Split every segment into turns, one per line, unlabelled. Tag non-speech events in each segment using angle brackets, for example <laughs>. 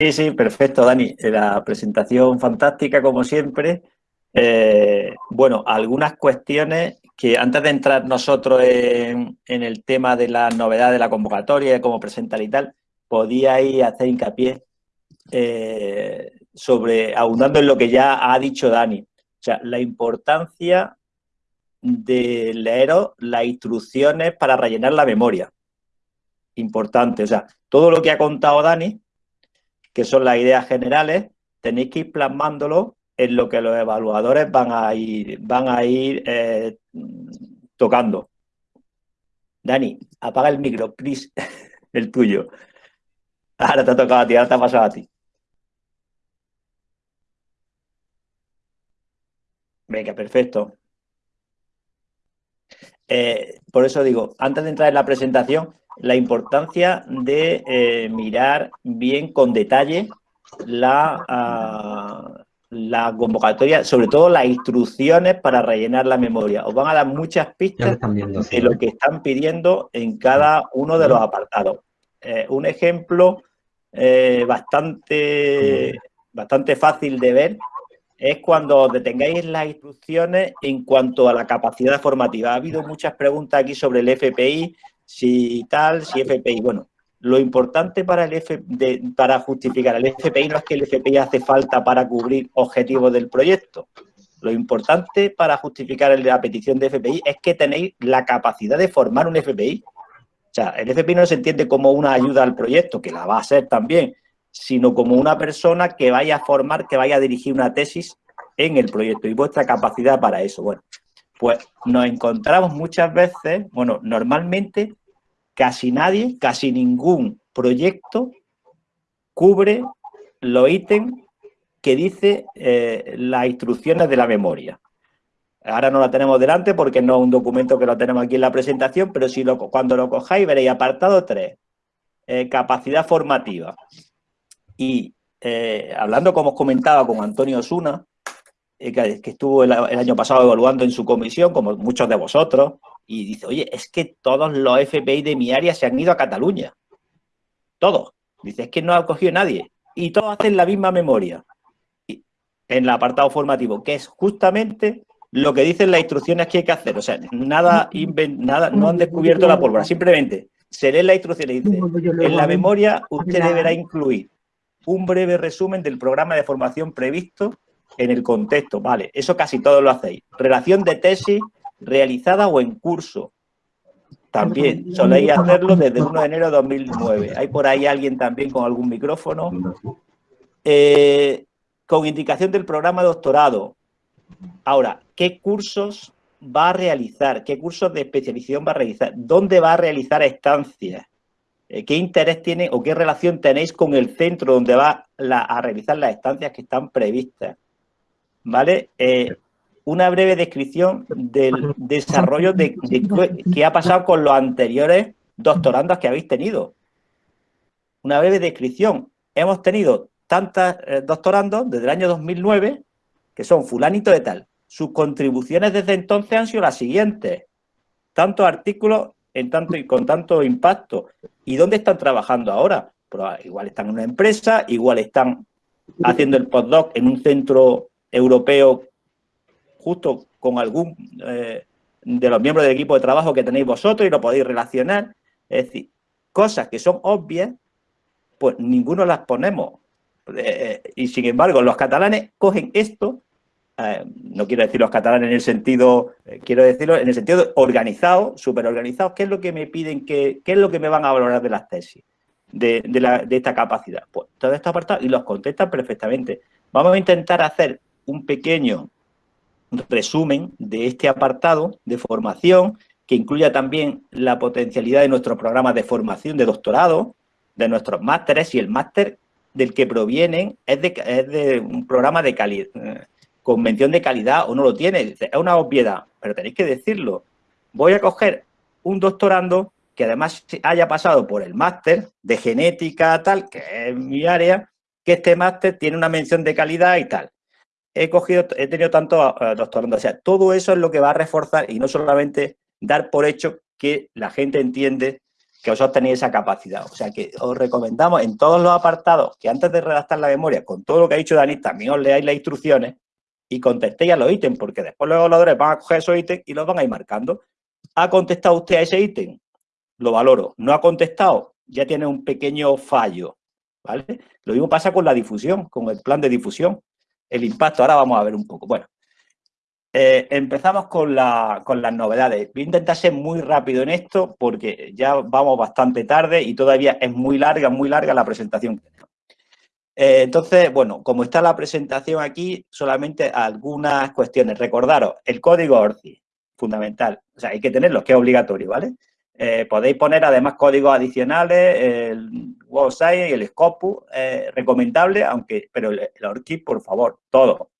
Sí, sí, perfecto, Dani. La presentación fantástica, como siempre. Eh, bueno, algunas cuestiones que antes de entrar nosotros en, el tema de la novedad de la convocatoria, de cómo presentar y tal, podíais hacer hincapié eh, sobre, abundando en lo que ya ha dicho Dani. O sea, la importancia de leeros las instrucciones para rellenar la memoria. Importante, o sea, todo lo que ha contado Dani, que son las ideas generales, tenéis que ir plasmándolo en lo que los evaluadores van a ir, van a ir eh, tocando. Dani, apaga el micro, please, <laughs> el tuyo. Ahora te ha tocado a ti, ahora te ha pasado a ti. Venga, perfecto. Eh, por eso digo, antes de entrar en la presentación, la importancia de eh, mirar bien con detalle la, ah, la convocatoria, sobre todo las instrucciones para rellenar la memoria. Os van a dar muchas pistas de lo que están pidiendo en cada uno de los apartados. Eh, un ejemplo eh, bastante, bastante fácil de ver es cuando detengáis las instrucciones en cuanto a la capacidad formativa. Ha habido muchas preguntas aquí sobre el FPI, si tal, si FPI. Bueno, lo importante para, el para justificar el FPI no es que el FPI hace falta para cubrir objetivos del proyecto. Lo importante para justificar la petición de FPI es que tenéis la capacidad de formar un FPI. O sea, el FPI no se entiende como una ayuda al proyecto, que la va a ser también, sino como una persona que vaya a formar, que vaya a dirigir una tesis en el proyecto y vuestra capacidad para eso. Bueno, pues nos encontramos muchas veces, bueno, normalmente casi nadie, casi ningún proyecto cubre los ítems que dice eh, las instrucciones de la memoria. Ahora no la tenemos delante porque no es un documento que lo tenemos aquí en la presentación, pero si lo, cuando lo cojáis veréis apartado 3, eh, capacidad formativa. Y eh, hablando, como os comentaba, con Antonio Osuna, que, estuvo el, año pasado evaluando en su comisión, como muchos de vosotros, y dice, oye, es que todos los FPI de mi área se han ido a Cataluña. Todos. Dice, es que no ha cogido nadie. Y todos hacen la misma memoria. en el apartado formativo, que es justamente lo que dicen las instrucciones que hay que hacer. O sea, nada, nada no han descubierto la pólvora. Simplemente se lee la instrucción y dice, en la memoria usted deberá incluir un breve resumen del programa de formación previsto en el contexto. Vale, eso casi todos lo hacéis. Relación de tesis realizada o en curso. También soléis hacerlo desde el 1 de enero de 2009. ¿Hay por ahí alguien también con algún micrófono? Eh, con indicación del programa de doctorado. Ahora, ¿qué cursos va a realizar? ¿Qué cursos de especialización va a realizar? ¿Dónde va a realizar estancias? Eh, ¿Qué interés tiene o qué relación tenéis con el centro donde va a realizar las estancias que están previstas? ¿Vale? Eh, una breve descripción del desarrollo de, qué ha pasado con los anteriores doctorandos que habéis tenido. Una breve descripción. Hemos tenido tantas eh, doctorandos desde el año 2009, que son fulanito de tal. Sus contribuciones desde entonces han sido las siguientes. Tantos artículos en tanto y con tanto impacto. ¿Y dónde están trabajando ahora? Pues, ah, igual están en una empresa, igual están haciendo el postdoc en un centro europeo justo con algún eh, de los miembros del equipo de trabajo que tenéis vosotros y lo podéis relacionar. Es decir, cosas que son obvias, pues ninguno las ponemos. Eh, y sin embargo, los catalanes cogen esto, eh, no quiero decir los catalanes en el sentido, quiero decirlo en el sentido organizado, súper organizado, ¿qué es lo que me piden, que, qué es lo que me van a valorar de las tesis? De, esta capacidad. Pues todo esto apartado y los contestan perfectamente. Vamos a intentar hacer un pequeño resumen de este apartado de formación que incluya también la potencialidad de nuestros programas de formación de doctorado, de nuestros másteres y el máster del que provienen es de, de un programa de calidad, eh, convención de calidad o no lo tiene. Es una obviedad, pero tenéis que decirlo. Voy a coger un doctorando que además haya pasado por el máster de genética tal, que es mi área, que este máster tiene una mención de calidad y tal he cogido, he tenido tanto doctorando. O sea, todo eso es lo que va a reforzar y no solamente dar por hecho que la gente entiende que vosotros tenéis esa capacidad. O sea que os recomendamos en todos los apartados que antes de redactar la memoria, con todo lo que ha dicho Dani, también os leáis las instrucciones y contestéis a los ítems, porque después los evaluadores van a coger esos ítems y los van a ir marcando. ¿Ha contestado usted a ese ítem? Lo valoro. ¿No ha contestado? Ya tiene un pequeño fallo. ¿vale? Lo mismo pasa con la difusión, con el plan de difusión. El impacto, ahora vamos a ver un poco. Bueno, eh, empezamos con, las novedades. Voy a intentar ser muy rápido en esto porque ya vamos bastante tarde y todavía es muy larga, muy larga la presentación eh, entonces, bueno, como está la presentación aquí, solamente algunas cuestiones. Recordaros, el código ORCI, fundamental. O sea, hay que tenerlo, que es obligatorio, ¿vale? Eh, podéis poner además códigos adicionales, el website y el Scopus, recomendable, aunque, pero el, el ORCI, por favor, todo.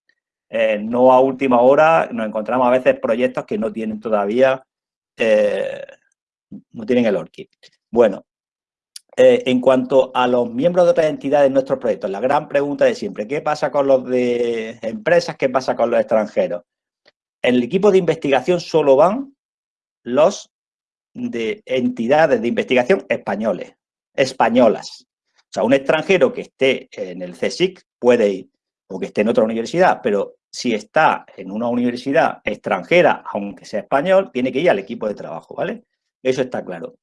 Eh, no a última hora, nos encontramos a veces proyectos que no tienen todavía, eh, no tienen el ORCID. Bueno, eh, en cuanto a los miembros de otras entidades de nuestros proyectos, la gran pregunta de siempre, ¿qué pasa con los de empresas? ¿Qué pasa con los extranjeros? En el equipo de investigación solo van los de entidades de investigación españoles, españolas. O sea, un extranjero que esté en el CSIC puede ir, o que esté en otra universidad, pero si está en una universidad extranjera, aunque sea español, tiene que ir al equipo de trabajo, ¿vale? Eso está claro.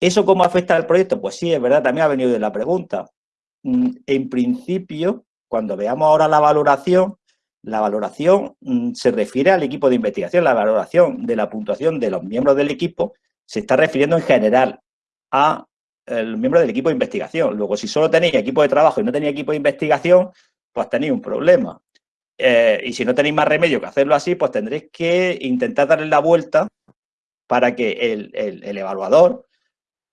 ¿Eso cómo afecta al proyecto? Pues sí, es verdad, también ha venido de la pregunta. Mm, en principio, cuando veamos ahora la valoración, la valoración mm, se refiere al equipo de investigación, la valoración de la puntuación de los miembros del equipo se está refiriendo en general a los miembros del equipo de investigación. Luego, si solo tenéis equipo de trabajo y no tenéis equipo de investigación, pues tenéis un problema. Eh, y si no tenéis más remedio que hacerlo así, pues tendréis que intentar darle la vuelta para que el, evaluador,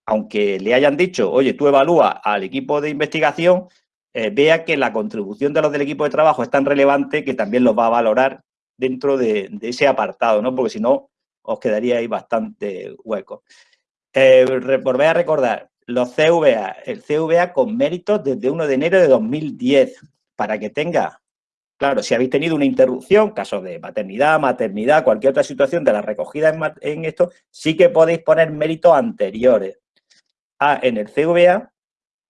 aunque le hayan dicho, oye, tú evalúa al equipo de investigación, eh, vea que la contribución de los del equipo de trabajo es tan relevante que también los va a valorar dentro de, ese apartado, ¿no? Porque si no, os quedaría ahí bastante hueco. Eh, volver a recordar, los CVA, el CVA con méritos desde 1 de enero de 2010, para que tenga Claro, si habéis tenido una interrupción, caso de paternidad, maternidad, cualquier otra situación de la recogida en, esto, sí que podéis poner méritos anteriores. Ah, en el CVA,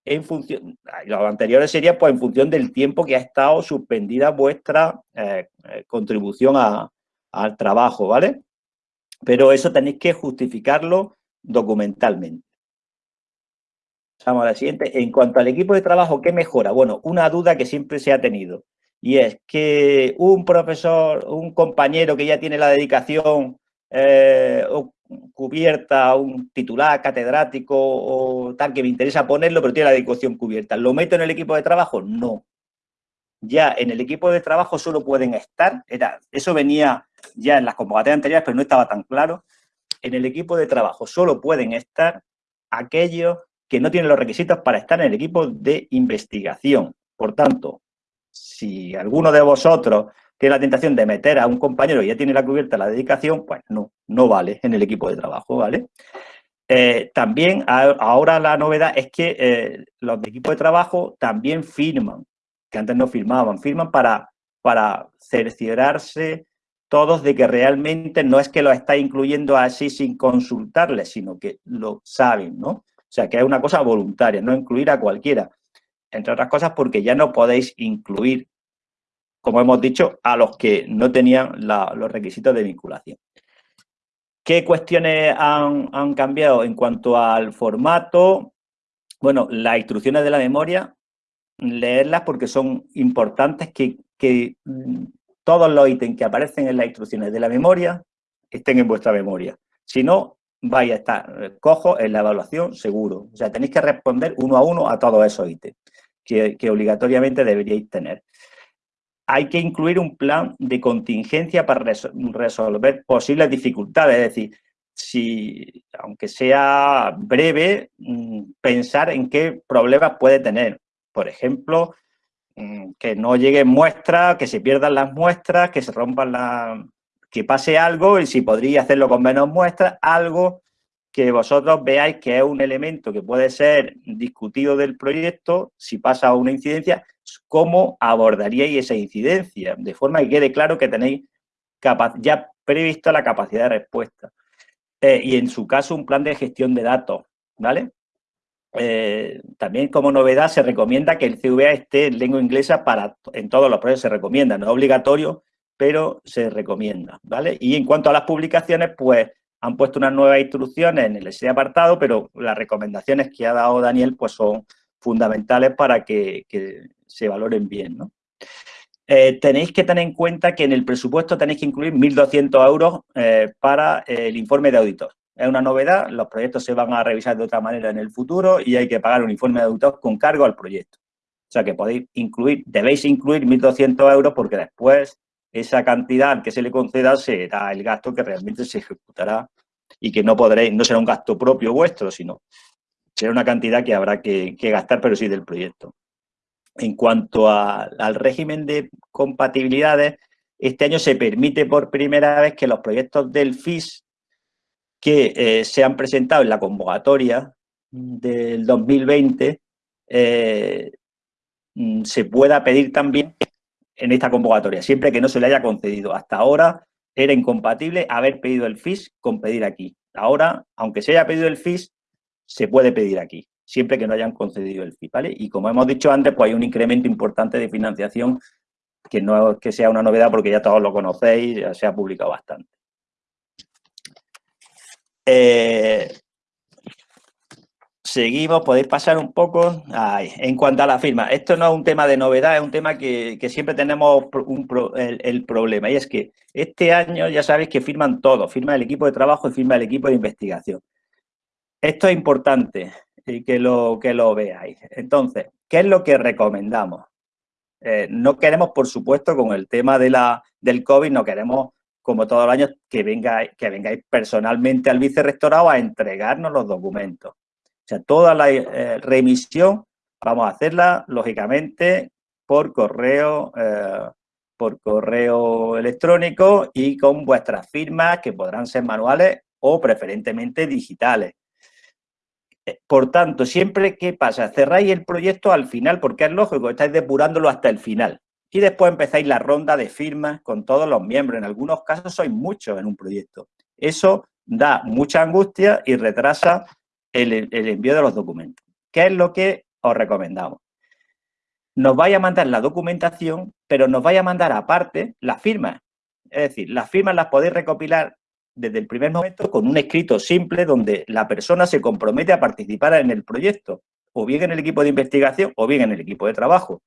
en función, ah, los anteriores serían pues en función del tiempo que ha estado suspendida vuestra eh, eh, contribución al trabajo, ¿vale? Pero eso tenéis que justificarlo documentalmente. Vamos a la siguiente. En cuanto al equipo de trabajo, ¿qué mejora? Bueno, una duda que siempre se ha tenido y es que un profesor, un compañero que ya tiene la dedicación eh, cubierta, un titular, catedrático o tal, que me interesa ponerlo, pero tiene la dedicación cubierta, ¿lo meto en el equipo de trabajo? No. Ya en el equipo de trabajo solo pueden estar, eso venía ya en las convocatorias anteriores, pero no estaba tan claro, en el equipo de trabajo solo pueden estar aquellos que no tienen los requisitos para estar en el equipo de investigación. Por tanto, si alguno de vosotros tiene la tentación de meter a un compañero y ya tiene la cubierta la dedicación, pues no, no vale en el equipo de trabajo, ¿vale? Eh, también ahora la novedad es que eh, los de equipo de trabajo también firman, que antes no firmaban, firman para, para cerciorarse todos de que realmente no es que lo está incluyendo así sin consultarles, sino que lo saben, ¿no? O sea, que es una cosa voluntaria, no incluir a cualquiera entre otras cosas porque ya no podéis incluir, como hemos dicho, a los que no tenían los requisitos de vinculación. ¿Qué cuestiones han, cambiado en cuanto al formato? Bueno, las instrucciones de la memoria, leerlas porque son importantes que, que todos los ítems que aparecen en las instrucciones de la memoria estén en vuestra memoria. Si no, vais a estar cojo en la evaluación seguro. O sea, tenéis que responder uno a uno a todos esos ítems que, obligatoriamente deberíais tener. Hay que incluir un plan de contingencia para resolver posibles dificultades, es decir, si, aunque sea breve, mm, pensar en qué problemas puede tener. Por ejemplo, que no lleguen muestras, que se pierdan las muestras, que se rompan las... que pase algo y si podría hacerlo con menos muestras, algo que vosotros veáis que es un elemento que puede ser discutido del proyecto, si pasa una incidencia, cómo abordaríais esa incidencia, de forma que quede claro que tenéis ya previsto la capacidad de respuesta. Eh, y en su caso, un plan de gestión de datos. ¿vale? Eh, también como novedad se recomienda que el CVA esté en lengua inglesa para, en todos los proyectos se recomienda, no es obligatorio, pero se recomienda, ¿vale? Y en cuanto a las publicaciones, pues han puesto unas nuevas instrucciones en el ese apartado, pero las recomendaciones que ha dado Daniel pues son fundamentales para que, se valoren bien. Eh, tenéis que tener en cuenta que en el presupuesto tenéis que incluir 1.200 euros eh, para el informe de auditor. Es una novedad, los proyectos se van a revisar de otra manera en el futuro y hay que pagar un informe de auditor con cargo al proyecto. O sea que podéis incluir, debéis incluir 1.200 euros porque después esa cantidad que se le conceda será el gasto que realmente se ejecutará y que no podréis, no será un gasto propio vuestro, sino será una cantidad que habrá que, gastar, pero sí del proyecto. En cuanto al régimen de compatibilidades, este año se permite por primera vez que los proyectos del FIS que eh, se han presentado en la convocatoria del 2020 eh, mm, se pueda pedir también en esta convocatoria, siempre que no se le haya concedido. Hasta ahora era incompatible haber pedido el FIS con pedir aquí. Ahora, aunque se haya pedido el FIS, se puede pedir aquí, siempre que no hayan concedido el FIS. Y como hemos dicho antes, pues hay un incremento importante de financiación que no es que sea una novedad porque ya todos lo conocéis, ya se ha publicado bastante. Eh, seguimos, podéis pasar un poco. en cuanto a la firma, esto no es un tema de novedad, es un tema que, siempre tenemos el, problema. Y es que este año ya sabéis que firman todos, firma el equipo de trabajo y firma el equipo de investigación. Esto es importante y que lo, que lo veáis. Entonces, ¿qué es lo que recomendamos? Eh, no queremos, por supuesto, con el tema de la, del COVID, no queremos como todos los años, que vengáis, que vengáis personalmente al vicerrectorado a entregarnos los documentos. O sea, toda la eh, remisión vamos a hacerla, lógicamente, por correo, eh, por correo electrónico y con vuestras firmas, que podrán ser manuales o preferentemente digitales. Eh, por tanto, siempre que pasa, cerráis el proyecto al final, porque es lógico, estáis depurándolo hasta el final y después empezáis la ronda de firmas con todos los miembros. En algunos casos sois muchos en un proyecto. Eso da mucha angustia y retrasa el, envío de los documentos. ¿Qué es lo que os recomendamos? Nos vaya a mandar la documentación, pero nos vaya a mandar aparte las firmas. Es decir, las firmas las podéis recopilar desde el primer momento con un escrito simple donde la persona se compromete a participar en el proyecto, o bien en el equipo de investigación o bien en el equipo de trabajo.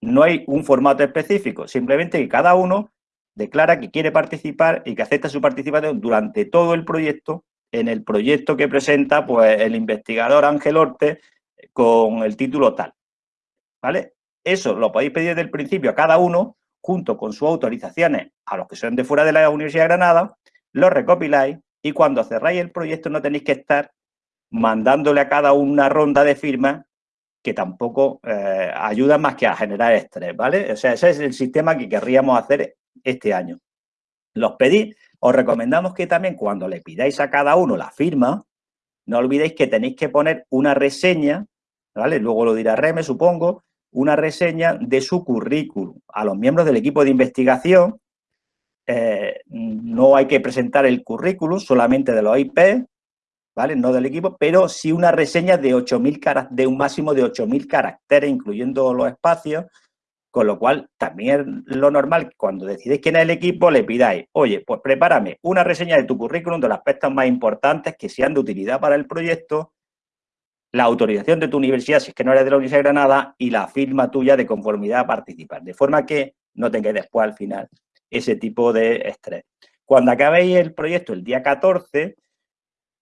No hay un formato específico, simplemente que cada uno declara que quiere participar y que acepta su participación durante todo el proyecto, en el proyecto que presenta pues, el investigador Ángel Orte con el título tal. ¿Vale? Eso lo podéis pedir desde el principio a cada uno, junto con sus autorizaciones a los que son de fuera de la Universidad de Granada, lo recopiláis y cuando cerráis el proyecto no tenéis que estar mandándole a cada una ronda de firmas que tampoco eh, ayuda más que a generar estrés, ¿vale? O sea, ese es el sistema que querríamos hacer este año. Los pedís, os recomendamos que también cuando le pidáis a cada uno la firma, no olvidéis que tenéis que poner una reseña, ¿vale? Luego lo dirá Reme, supongo, una reseña de su currículum. A los miembros del equipo de investigación eh, no hay que presentar el currículum solamente de los IP, No del equipo, pero sí una reseña de 8.000 de un máximo de 8.000 caracteres, incluyendo los espacios, con lo cual también lo normal, cuando decidéis quién es el equipo, le pidáis, oye, pues prepárame una reseña de tu currículum de los aspectos más importantes que sean de utilidad para el proyecto, la autorización de tu universidad, si es que no eres de la Universidad de Granada, y la firma tuya de conformidad a participar, de forma que no tengáis después al final ese tipo de estrés. Cuando acabéis el proyecto el día 14,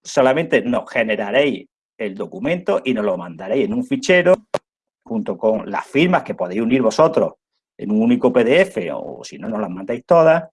solamente nos generaréis el documento y nos lo mandaréis en un fichero junto con las firmas que podéis unir vosotros en un único PDF o si no, nos las mandáis todas.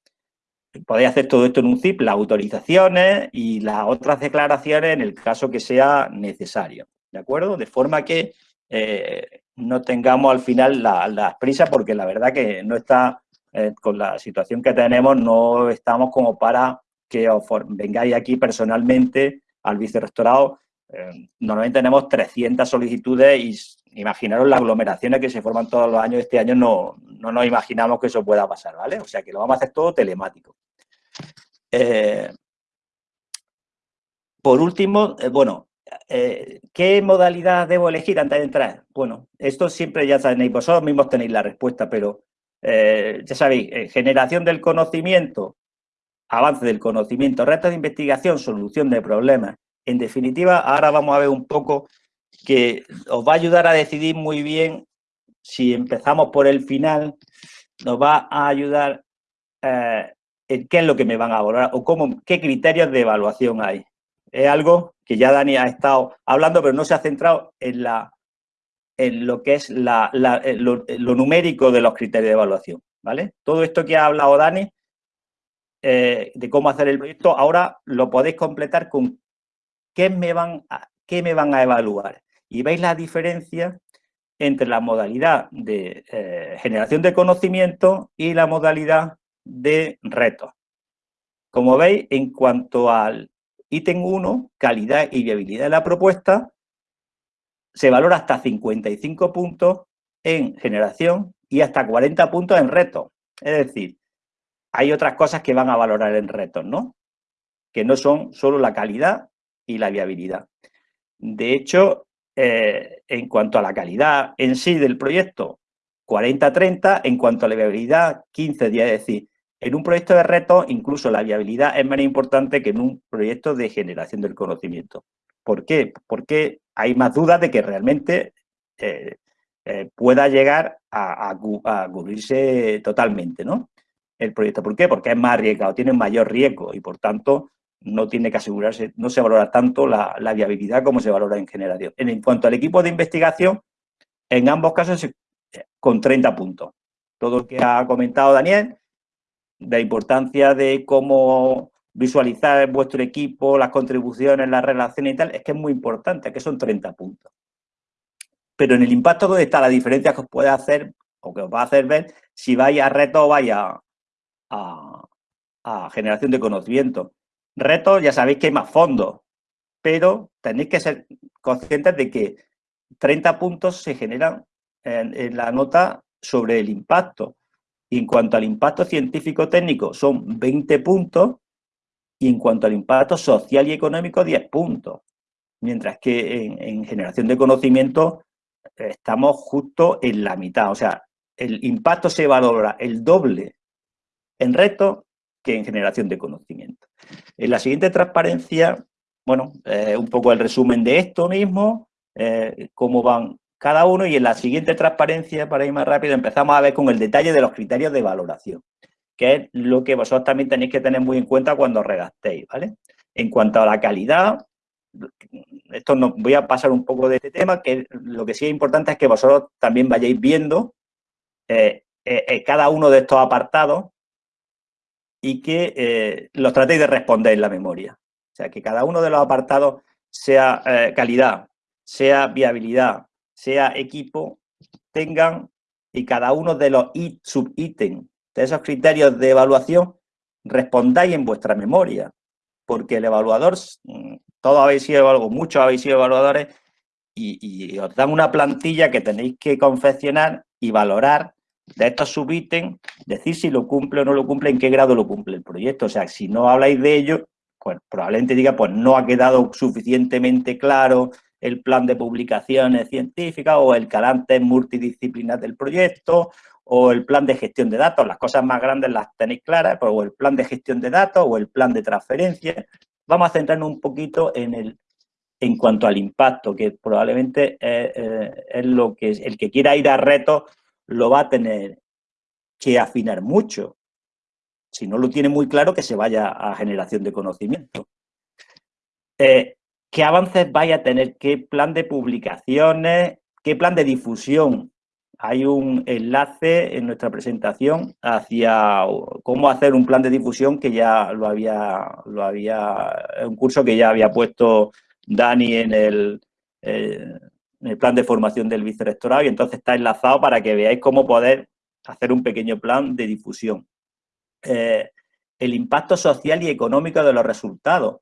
Podéis hacer todo esto en un zip, las autorizaciones y las otras declaraciones en el caso que sea necesario, ¿de acuerdo? De forma que eh, no tengamos al final las la prisas porque la verdad que no está, eh, con la situación que tenemos, no estamos como para que os vengáis aquí personalmente al vicerrectorado. Eh, normalmente tenemos 300 solicitudes y imaginaros las aglomeraciones que se forman todos los años. Este año no, no nos imaginamos que eso pueda pasar, ¿vale? O sea que lo vamos a hacer todo telemático. Eh, por último, eh, bueno, eh, ¿qué modalidad debo elegir antes de entrar? Bueno, esto siempre ya sabéis, vosotros mismos tenéis la respuesta, pero ya sabéis, generación del conocimiento, avance del conocimiento, retos de investigación, solución de problemas. En definitiva, ahora vamos a ver un poco que os va a ayudar a decidir muy bien si empezamos por el final, nos va a ayudar en qué es lo que me van a valorar o cómo, qué criterios de evaluación hay. Es algo que ya Dani ha estado hablando, pero no se ha centrado en, la, en lo que es la, lo, numérico de los criterios de evaluación. ¿vale? Todo esto que ha hablado Dani, eh, de cómo hacer el proyecto, ahora lo podéis completar con qué me van a, qué me van a evaluar. Y veis la diferencia entre la modalidad de eh, generación de conocimiento y la modalidad de retos. Como veis, en cuanto al ítem 1, calidad y viabilidad de la propuesta, se valora hasta 55 puntos en generación y hasta 40 puntos en retos. Es decir, hay otras cosas que van a valorar en retos, ¿no? Que no son solo la calidad y la viabilidad. De hecho, eh, en cuanto a la calidad en sí del proyecto, 40-30, en cuanto a la viabilidad, 15 días, es decir, en un proyecto de reto, incluso la viabilidad es menos importante que en un proyecto de generación del conocimiento. ¿Por qué? Porque hay más dudas de que realmente eh, eh, pueda llegar a, cubrirse totalmente, ¿no? El proyecto. ¿Por qué? Porque es más arriesgado, tiene mayor riesgo y, por tanto, no tiene que asegurarse, no se valora tanto la, viabilidad como se valora en generación. En, cuanto al equipo de investigación, en ambos casos con 30 puntos. Todo lo que ha comentado Daniel, la importancia de cómo visualizar vuestro equipo, las contribuciones, las relaciones y tal, es que es muy importante, que son 30 puntos. Pero en el impacto, ¿dónde está la diferencia que os puede hacer o que os va a hacer ver si vais a reto o vaya a, a generación de conocimiento? Retos, ya sabéis que hay más fondos, pero tenéis que ser conscientes de que 30 puntos se generan en la nota sobre el impacto. Y en cuanto al impacto científico-técnico son 20 puntos y en cuanto al impacto social y económico 10 puntos. Mientras que en, generación de conocimiento estamos justo en la mitad. O sea, el impacto se valora el doble en reto que en generación de conocimiento. En la siguiente transparencia, bueno, eh, un poco el resumen de esto mismo, eh, cómo van cada uno y en la siguiente transparencia, para ir más rápido, empezamos a ver con el detalle de los criterios de valoración, que es lo que vosotros también tenéis que tener muy en cuenta cuando redactéis, ¿vale? En cuanto a la calidad, esto no, voy a pasar un poco de este tema, que lo que sí es importante es que vosotros también vayáis viendo eh, eh, eh, cada uno de estos apartados y que los tratéis de responder en la memoria. O sea, que cada uno de los apartados sea calidad, sea viabilidad, sea equipo, tengan y cada uno de los subítems de esos criterios de evaluación respondáis en vuestra memoria, porque el evaluador, mm, todos habéis sido algo, muchos habéis sido evaluadores y, os dan una plantilla que tenéis que confeccionar y valorar de estos subítems, decir si lo cumple o no lo cumple, en qué grado lo cumple el proyecto. O sea, si no habláis de ello, pues probablemente diga, pues no ha quedado suficientemente claro el plan de publicaciones científicas o el carácter multidisciplinar del proyecto o el plan de gestión de datos. Las cosas más grandes las tenéis claras, pues, o el plan de gestión de datos o el plan de transferencia. Vamos a centrarnos un poquito en el en cuanto al impacto, que probablemente es, eh, lo que el que quiera ir a retos lo va a tener que afinar mucho. Si no lo tiene muy claro, que se vaya a generación de conocimiento. Eh, qué avances vaya a tener, qué plan de publicaciones, qué plan de difusión. Hay un enlace en nuestra presentación hacia cómo hacer un plan de difusión que ya lo había, lo había un curso que ya había puesto Dani en el, eh, el plan de formación del vicerrectorado y entonces está enlazado para que veáis cómo poder hacer un pequeño plan de difusión. Eh, el impacto social y económico de los resultados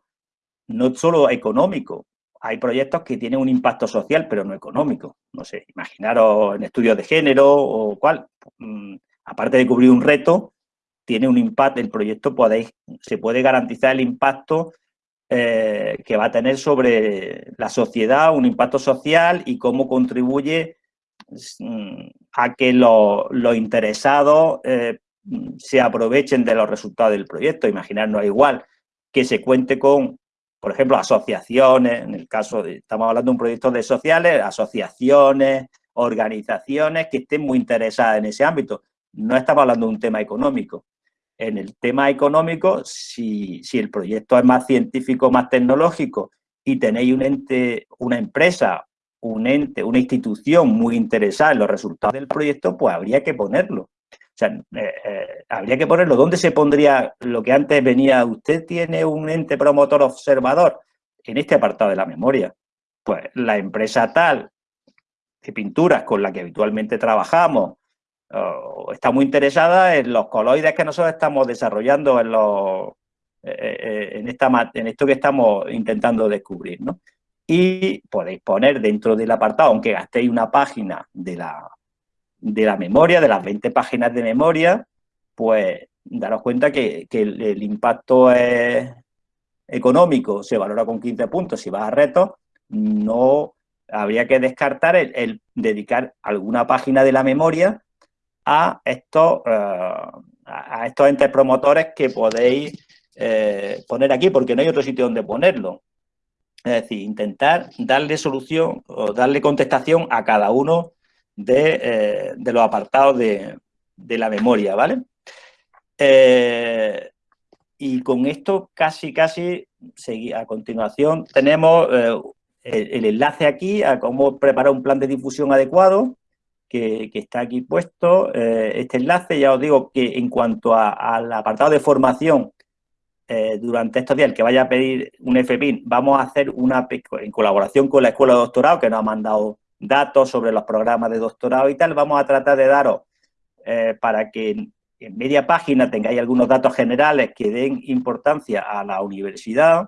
no solo económico, hay proyectos que tienen un impacto social, pero no económico. No sé, imaginaros en estudios de género o cuál. Mm, aparte de cubrir un reto, tiene un impacto, el proyecto podéis, se puede garantizar el impacto eh, que va a tener sobre la sociedad, un impacto social y cómo contribuye mm, a que los interesados eh, se aprovechen de los resultados del proyecto. Imaginarnos igual que se cuente con, por ejemplo, asociaciones, en el caso de, estamos hablando de un proyecto de sociales, asociaciones, organizaciones que estén muy interesadas en ese ámbito. No estamos hablando de un tema económico. En el tema económico, si, el proyecto es más científico, más tecnológico y tenéis un ente, una empresa, un ente, una institución muy interesada en los resultados del proyecto, pues habría que ponerlo. O sea, eh, eh, habría que ponerlo. ¿Dónde se pondría lo que antes venía? ¿Usted tiene un ente promotor observador? En este apartado de la memoria. Pues la empresa tal de pinturas con la que habitualmente trabajamos está muy interesada en los coloides que nosotros estamos desarrollando en, los, eh, eh, en, esto que estamos intentando descubrir. ¿no? Y podéis poner dentro del apartado, aunque gastéis una página de la, de la memoria, de las 20 páginas de memoria, pues daros cuenta que, el, impacto económico se valora con 15 puntos. Si vas a retos, no habría que descartar el, dedicar alguna página de la memoria a estos, eh, a estos entes promotores que podéis eh, poner aquí, porque no hay otro sitio donde ponerlo. Es decir, intentar darle solución o darle contestación a cada uno de, eh, los apartados de, la memoria, ¿vale? y con esto casi, casi, a continuación tenemos el, enlace aquí a cómo preparar un plan de difusión adecuado, que, está aquí puesto. Eh, este enlace, ya os digo que en cuanto al apartado de formación, eh, durante estos días, el que vaya a pedir un FPIN, vamos a hacer una, en colaboración con la Escuela de Doctorado, que nos ha mandado datos sobre los programas de doctorado y tal, vamos a tratar de daros eh, para que en media página tengáis algunos datos generales que den importancia a la universidad,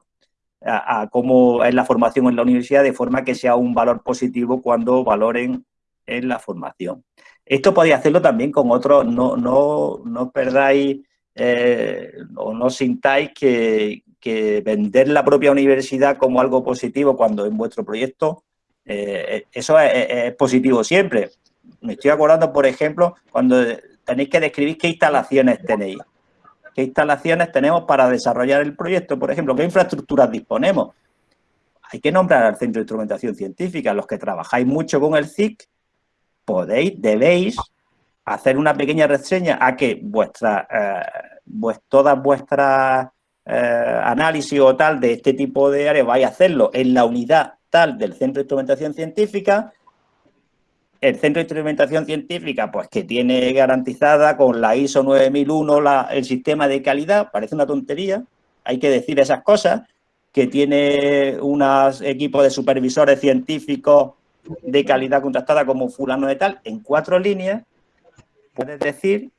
a, cómo es la formación en la universidad, de forma que sea un valor positivo cuando valoren en la formación. Esto podéis hacerlo también con otros, no, no, no perdáis eh, o no sintáis que, vender la propia universidad como algo positivo cuando en vuestro proyecto, eh, eso es, positivo siempre. Me estoy acordando, por ejemplo, cuando tenéis que describir qué instalaciones tenéis qué instalaciones tenemos para desarrollar el proyecto, por ejemplo, qué infraestructuras disponemos. Hay que nombrar al Centro de Instrumentación Científica. Los que trabajáis mucho con el CIC, podéis, debéis hacer una pequeña reseña a que vuestra, eh, todas vuestras eh, análisis o tal de este tipo de áreas vais a hacerlo en la unidad tal del Centro de Instrumentación Científica. El Centro de Instrumentación Científica, pues que tiene garantizada con la ISO 9001 el sistema de calidad, parece una tontería, hay que decir esas cosas, que tiene unos equipos de supervisores científicos de calidad contrastada como fulano de tal, en cuatro líneas, puedes decir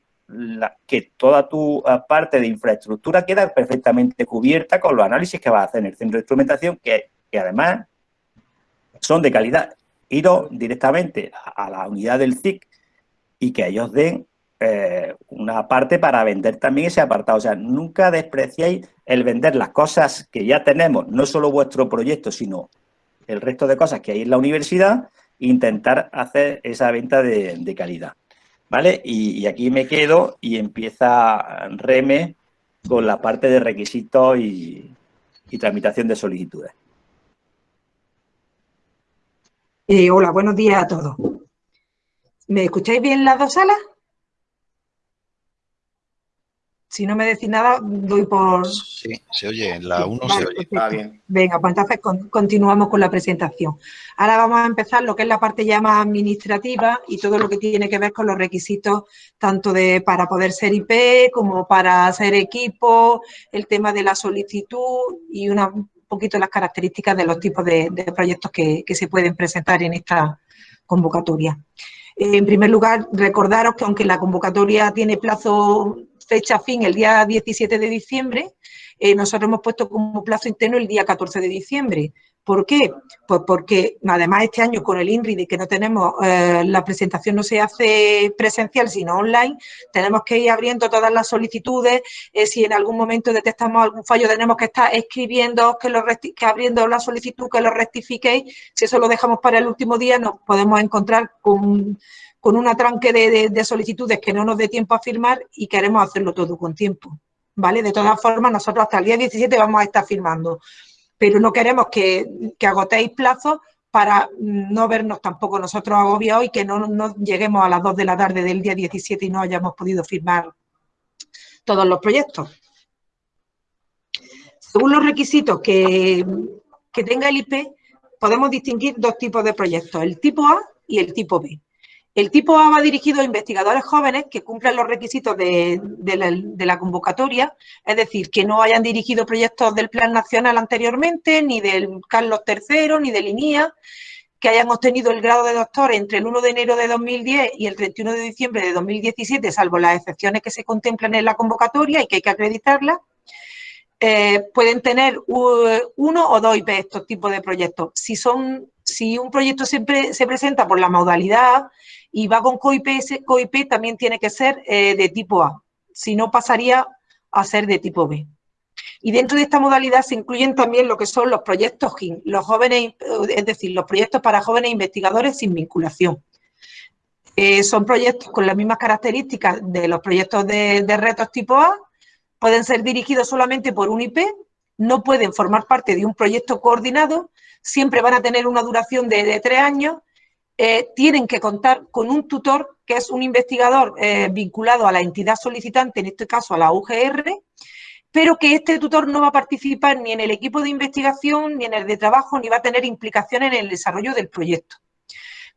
que toda tu eh, parte de infraestructura queda perfectamente cubierta con los análisis que vas a hacer en el centro de instrumentación, que, que además son de calidad iros directamente a la unidad del CIC y que ellos den eh, una parte para vender también ese apartado. O sea, nunca despreciéis el vender las cosas que ya tenemos, no solo vuestro proyecto, sino el resto de cosas que hay en la universidad, intentar hacer esa venta de, calidad. ¿Vale? Y, aquí me quedo y empieza Reme con la parte de requisitos y tramitación de solicitudes.
Eh, hola, buenos días a todos. ¿Me escucháis bien las dos salas? Si no me decís nada, doy por...
Sí, se oye, en la 1 se oye.
Está bien. Venga, pues entonces continuamos con la presentación. Ahora vamos a empezar lo que es la parte ya más administrativa y todo lo que tiene que ver con los requisitos tanto de para poder ser IP como para ser equipo, el tema de la solicitud y una poquito las características de los tipos de, proyectos que, se pueden presentar en esta convocatoria. En primer lugar, recordaros que aunque la convocatoria tiene plazo fecha fin el día 17 de diciembre, eh, nosotros hemos puesto como plazo interno el día 14 de diciembre. ¿Por qué? Pues porque además este año con el INRI de que no tenemos, eh, la presentación no se hace presencial sino online, tenemos que ir abriendo todas las solicitudes, eh, si en algún momento detectamos algún fallo tenemos que estar escribiendo, que, lo que abriendo la solicitud, que lo rectifiquéis, si eso lo dejamos para el último día nos podemos encontrar con, con una tranque de, de solicitudes que no nos dé tiempo a firmar y queremos hacerlo todo con tiempo. ¿Vale? De todas formas, nosotros hasta el día 17 vamos a estar firmando pero no queremos que, agotéis plazos para no vernos tampoco nosotros agobiados y que no, lleguemos a las 2 de la tarde del día 17 y no hayamos podido firmar todos los proyectos. Según los requisitos que, que tenga el IP, podemos distinguir dos tipos de proyectos, el tipo A y el tipo B. El tipo A va dirigido a investigadores jóvenes que cumplen los requisitos de, la, convocatoria, es decir, que no hayan dirigido proyectos del Plan Nacional anteriormente, ni del Carlos III, ni del INIA, que hayan obtenido el grado de doctor entre el 1 de enero de 2010 y el 31 de diciembre de 2017, salvo las excepciones que se contemplan en la convocatoria y que hay que acreditarlas, eh, pueden tener uno o dos IP estos tipos de proyectos. Si, un proyecto siempre se presenta por la modalidad y va con COIP, COIP también tiene que ser eh, de tipo A, si no pasaría a ser de tipo B. Y dentro de esta modalidad se incluyen también lo que son los proyectos GIN, los jóvenes, es decir, los proyectos para jóvenes investigadores sin vinculación. Eh, son proyectos con las mismas características de los proyectos de, retos tipo A, pueden ser dirigidos solamente por un IP, no pueden formar parte de un proyecto coordinado, siempre van a tener una duración de tres años eh, tienen que contar con un tutor que es un investigador eh, vinculado a la entidad solicitante, en este caso a la UGR, pero que este tutor no va a participar ni en el equipo de investigación, ni en el de trabajo, ni va a tener implicación en el desarrollo del proyecto.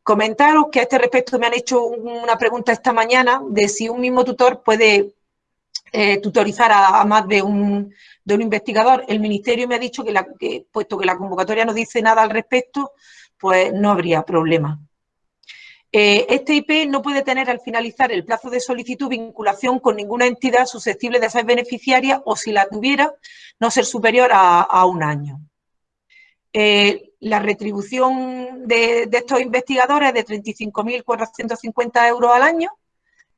Comentaros que a este respecto me han hecho una pregunta esta mañana de si un mismo tutor puede eh, tutorizar a, más de un, de un, investigador. El Ministerio me ha dicho que, que, puesto que la convocatoria no dice nada al respecto, pues no habría problema. Eh, este IP no puede tener al finalizar el plazo de solicitud vinculación con ninguna entidad susceptible de ser beneficiaria o si la tuviera, no ser superior a, un año. Eh, la retribución de, estos investigadores es de 35.450 euros al año,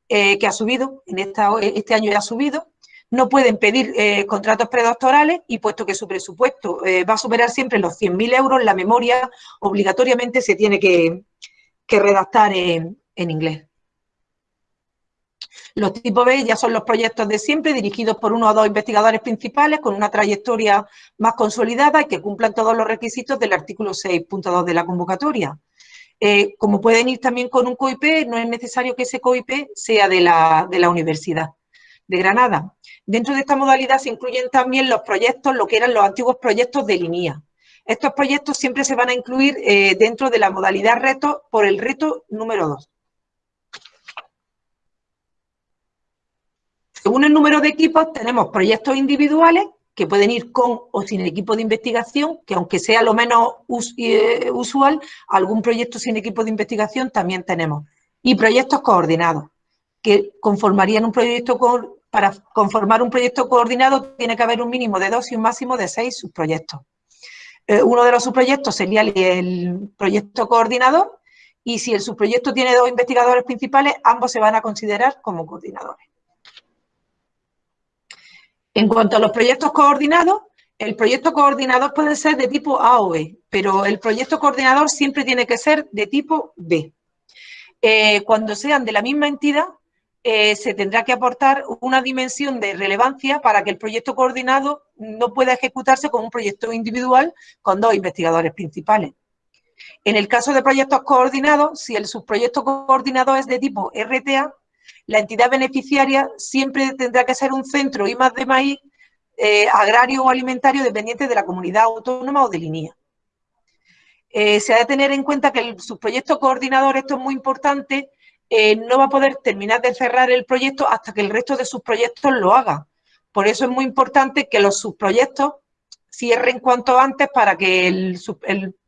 eh, que ha subido, en este año ya ha subido. No pueden pedir contratos predoctorales y puesto que su presupuesto va a superar siempre los 100.000 euros, la memoria obligatoriamente se tiene que, que redactar en, inglés. Los tipos B ya son los proyectos de siempre, dirigidos por uno o dos investigadores principales con una trayectoria más consolidada y que cumplan todos los requisitos del artículo 6.2 de la convocatoria. Eh, como pueden ir también con un COIP, no es necesario que ese COIP sea de la, de la Universidad de Granada. Dentro de esta modalidad se incluyen también los proyectos, lo que eran los antiguos proyectos de línea. Estos proyectos siempre se van a incluir eh, dentro de la modalidad reto por el reto número 2. Según el número de equipos, tenemos proyectos individuales que pueden ir con o sin equipo de investigación, que aunque sea lo menos eh, usual, algún proyecto sin equipo de investigación también tenemos. Y proyectos coordinados, que conformarían un proyecto, para conformar un proyecto coordinado tiene que haber un mínimo de dos y un máximo de seis subproyectos. Eh, uno de los subproyectos sería el, proyecto coordinador y si el subproyecto tiene dos investigadores principales, ambos se van a considerar como coordinadores. En cuanto a los proyectos coordinados, el proyecto coordinador puede ser de tipo A o B, pero el proyecto coordinador siempre tiene que ser de tipo B. Eh, cuando sean de la misma entidad, eh, se tendrá que aportar una dimensión de relevancia para que el proyecto coordinado no pueda ejecutarse como un proyecto individual con dos investigadores principales. En el caso de proyectos coordinados, si el subproyecto coordinado es de tipo RTA, la entidad beneficiaria siempre tendrá que ser un centro I más de maíz eh, agrario o alimentario dependiente de la comunidad autónoma o de línea. Eh, se ha de tener en cuenta que el subproyecto coordinador, esto es muy importante, eh, no va a poder terminar de cerrar el proyecto hasta que el resto de sus proyectos lo haga. Por eso es muy importante que los subproyectos cierren cuanto antes para que el,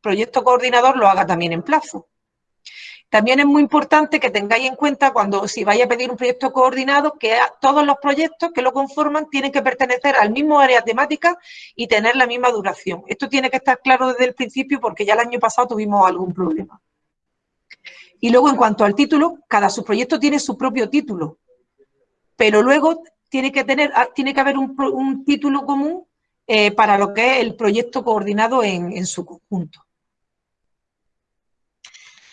proyecto coordinador lo haga también en plazo. También es muy importante que tengáis en cuenta cuando si vais a pedir un proyecto coordinado que todos los proyectos que lo conforman tienen que pertenecer al mismo área temática y tener la misma duración. Esto tiene que estar claro desde el principio porque ya el año pasado tuvimos algún problema. Y luego en cuanto al título, cada subproyecto tiene su propio título, pero luego tiene que, tener, ah, tiene que haber un, título común eh, para lo que es el proyecto coordinado en su conjunto.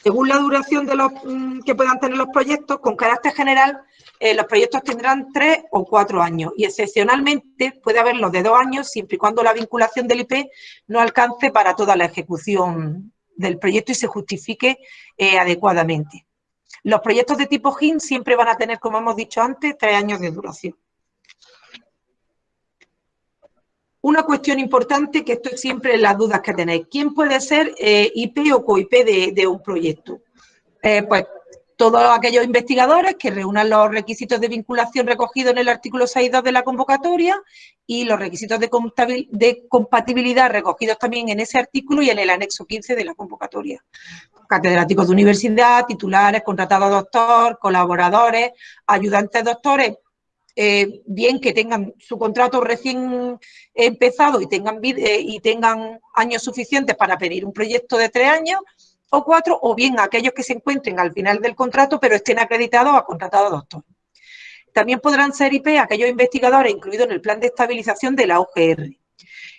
Según la duración de los mm, que puedan tener los proyectos, con carácter general, eh, los proyectos tendrán tres o cuatro años y excepcionalmente puede haberlos de dos años siempre y cuando la vinculación del IP no alcance para toda la ejecución del proyecto y se justifique eh, adecuadamente. Los proyectos de tipo GIN siempre van a tener, como hemos dicho antes, tres años de duración. Una cuestión importante que esto es siempre las dudas que tenéis. ¿Quién puede ser eh, IP o coIP de, un proyecto? Eh, pues todos aquellos investigadores que reúnan los requisitos de vinculación recogidos en el artículo 6.2 de la convocatoria y los requisitos de, compatibilidad recogidos también en ese artículo y en el anexo 15 de la convocatoria. Catedráticos de universidad, titulares, contratados doctor, colaboradores, ayudantes doctores, eh, bien que tengan su contrato recién empezado eh, y tengan años suficientes para pedir un proyecto de tres años o cuatro, o bien aquellos que se encuentren al final del contrato pero estén acreditados a contratado doctor. También podrán ser IP aquellos investigadores incluidos en el plan de estabilización de la OGR.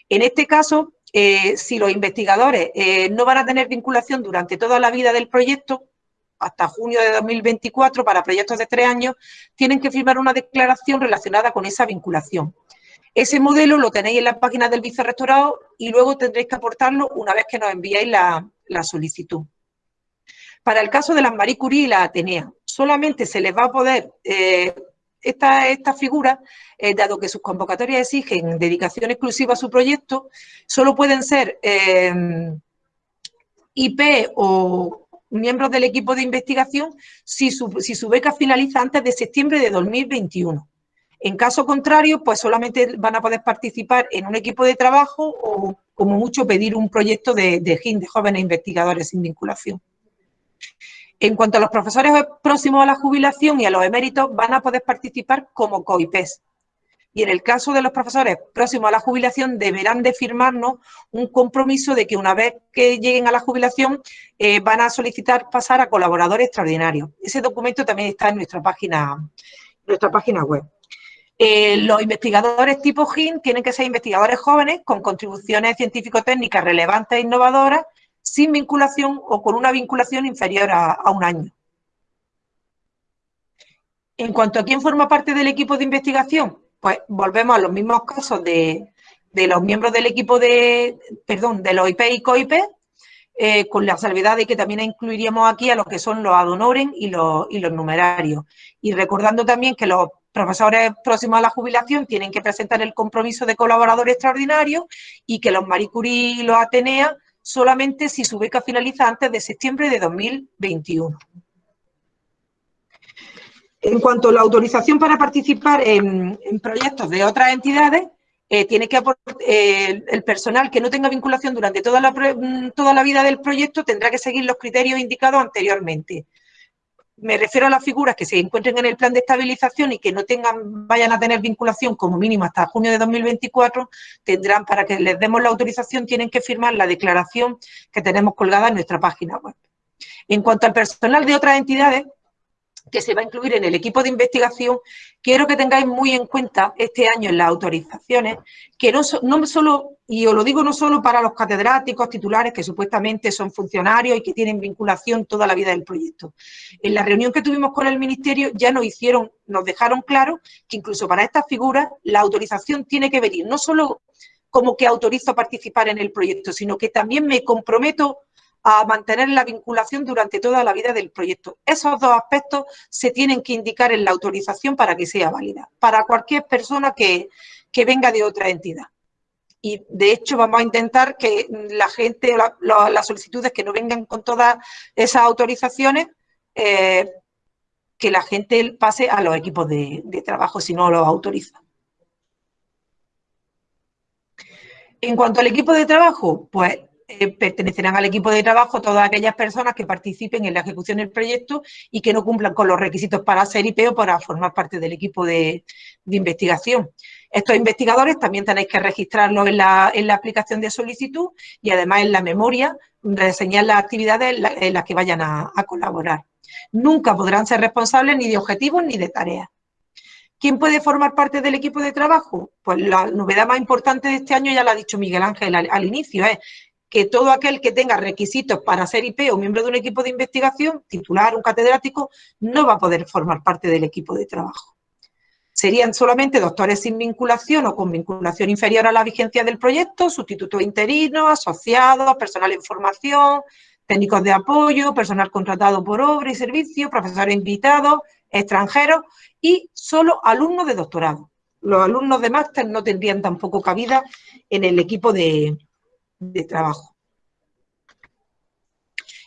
En este caso, eh, si los investigadores no van a tener vinculación durante toda la vida del proyecto, hasta junio de 2024 para proyectos de tres años, tienen que firmar una declaración relacionada con esa vinculación. Ese modelo lo tenéis en la página del vicerrectorado y luego tendréis que aportarlo una vez que nos enviáis la, solicitud. Para el caso de las Marie Curie y la Atenea, solamente se les va a poder, eh, esta, esta, figura, eh, dado que sus convocatorias exigen dedicación exclusiva a su proyecto, solo pueden ser eh, IP o, miembros del equipo de investigación si su, si su beca finaliza antes de septiembre de 2021. En caso contrario, pues solamente van a poder participar en un equipo de trabajo o, como mucho, pedir un proyecto de, de GIN, de jóvenes investigadores sin vinculación. En cuanto a los profesores próximos a la jubilación y a los eméritos, van a poder participar como COIPES, y en el caso de los profesores próximos a la jubilación deberán de firmarnos un compromiso de que una vez que lleguen a la jubilación eh, van a solicitar pasar a colaboradores extraordinarios. Ese documento también está en nuestra página, nuestra página web. Eh, los investigadores tipo GIN tienen que ser investigadores jóvenes con contribuciones científico-técnicas relevantes e innovadoras, sin vinculación o con una vinculación inferior a un año. En cuanto a quién forma parte del equipo de investigación, pues volvemos a los mismos casos de, los miembros del equipo de, perdón, de los IP y COIP, eh, con la salvedad de que también incluiríamos aquí a los que son los adonoren y los, y los numerarios. Y recordando también que los profesores próximos a la jubilación tienen que presentar el compromiso de colaborador extraordinario y que los Marie Curie y los Atenea solamente si su beca finaliza antes de septiembre de 2021. En cuanto a la autorización para participar en, proyectos de otras entidades, eh, tiene que aportar, eh, el personal que no tenga vinculación durante toda la, mm, toda la vida del proyecto tendrá que seguir los criterios indicados anteriormente. Me refiero a las figuras que se encuentren en el plan de estabilización y que no tengan, vayan a tener vinculación como mínimo hasta junio de 2024, tendrán, para que les demos la autorización, tienen que firmar la declaración que tenemos colgada en nuestra página web. En cuanto al personal de otras entidades, que se va a incluir en el equipo de investigación, quiero que tengáis muy en cuenta este año en las autorizaciones, que no, no solo, y os lo digo no solo para los catedráticos titulares que supuestamente son funcionarios y que tienen vinculación toda la vida del proyecto. En la reunión que tuvimos con el Ministerio ya nos hicieron, nos dejaron claro que incluso para estas figuras la autorización tiene que venir no solo como que autorizo a participar en el proyecto, sino que también me comprometo a mantener la vinculación durante toda la vida del proyecto. Esos dos aspectos se tienen que indicar en la autorización para que sea válida, para cualquier persona que, venga de otra entidad. Y de hecho vamos a intentar que la gente, las solicitudes que no vengan con todas esas autorizaciones, eh, que la gente pase a los equipos de, de trabajo si no los autoriza. En cuanto al equipo de trabajo, pues eh, pertenecerán al equipo de trabajo todas aquellas personas que participen en la ejecución del proyecto y que no cumplan con los requisitos para ser IP o para formar parte del equipo de, investigación. Estos investigadores también tenéis que registrarlos en la, aplicación de solicitud y además en la memoria reseñar las actividades en, las que vayan a colaborar. Nunca podrán ser responsables ni de objetivos ni de tareas. ¿Quién puede formar parte del equipo de trabajo? Pues la novedad más importante de este año, ya lo ha dicho Miguel Ángel al, inicio, es que todo aquel que tenga requisitos para ser IP o miembro de un equipo de investigación, titular, un catedrático, no va a poder formar parte del equipo de trabajo. Serían solamente doctores sin vinculación o con vinculación inferior a la vigencia del proyecto, sustitutos interinos, asociados, personal en formación, técnicos de apoyo, personal contratado por obra y servicio, profesores invitados, extranjeros y solo alumnos de doctorado. Los alumnos de máster no tendrían tampoco cabida en el equipo de, trabajo.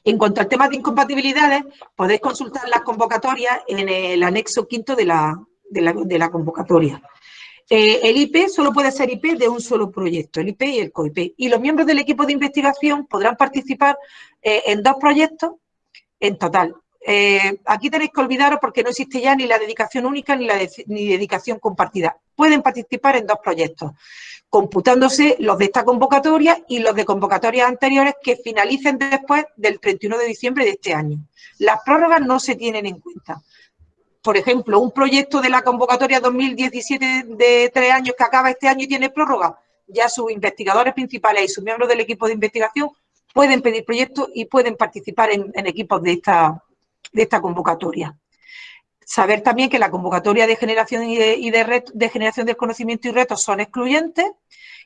En cuanto al tema de incompatibilidades, podéis consultar las convocatorias en el anexo quinto de la, convocatoria. Eh, el IP solo puede ser IP de un solo proyecto, el IP y el COIP. Y los miembros del equipo de investigación podrán participar eh, en dos proyectos en total. Eh, aquí tenéis que olvidaros porque no existe ya ni la dedicación única ni la dedicación compartida. Pueden participar en dos proyectos, computándose los de esta convocatoria y los de convocatorias anteriores que finalicen después del 31 de diciembre de este año. Las prórrogas no se tienen en cuenta. Por ejemplo, un proyecto de la convocatoria 2017 de tres años que acaba este año y tiene prórroga, ya sus investigadores principales y sus miembros del equipo de investigación pueden pedir proyectos y pueden participar en equipos de esta, de esta convocatoria. Saber también que la convocatoria de generación y de, de, generación del conocimiento y retos son excluyentes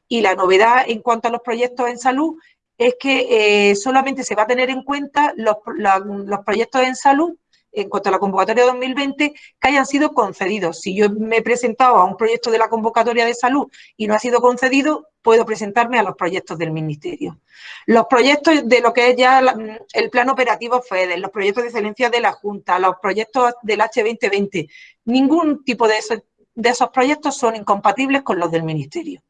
y la novedad en cuanto a los proyectos en salud es que eh, solamente se va a tener en cuenta los, los proyectos en salud en cuanto a la convocatoria 2020, que hayan sido concedidos. Si yo me he presentado a un proyecto de la convocatoria de salud y no ha sido concedido, puedo presentarme a los proyectos del Ministerio. Los proyectos de lo que es ya el plan operativo FEDER, los proyectos de excelencia de la Junta, los proyectos del H2020, ningún tipo de esos, de esos proyectos son incompatibles con los del Ministerio.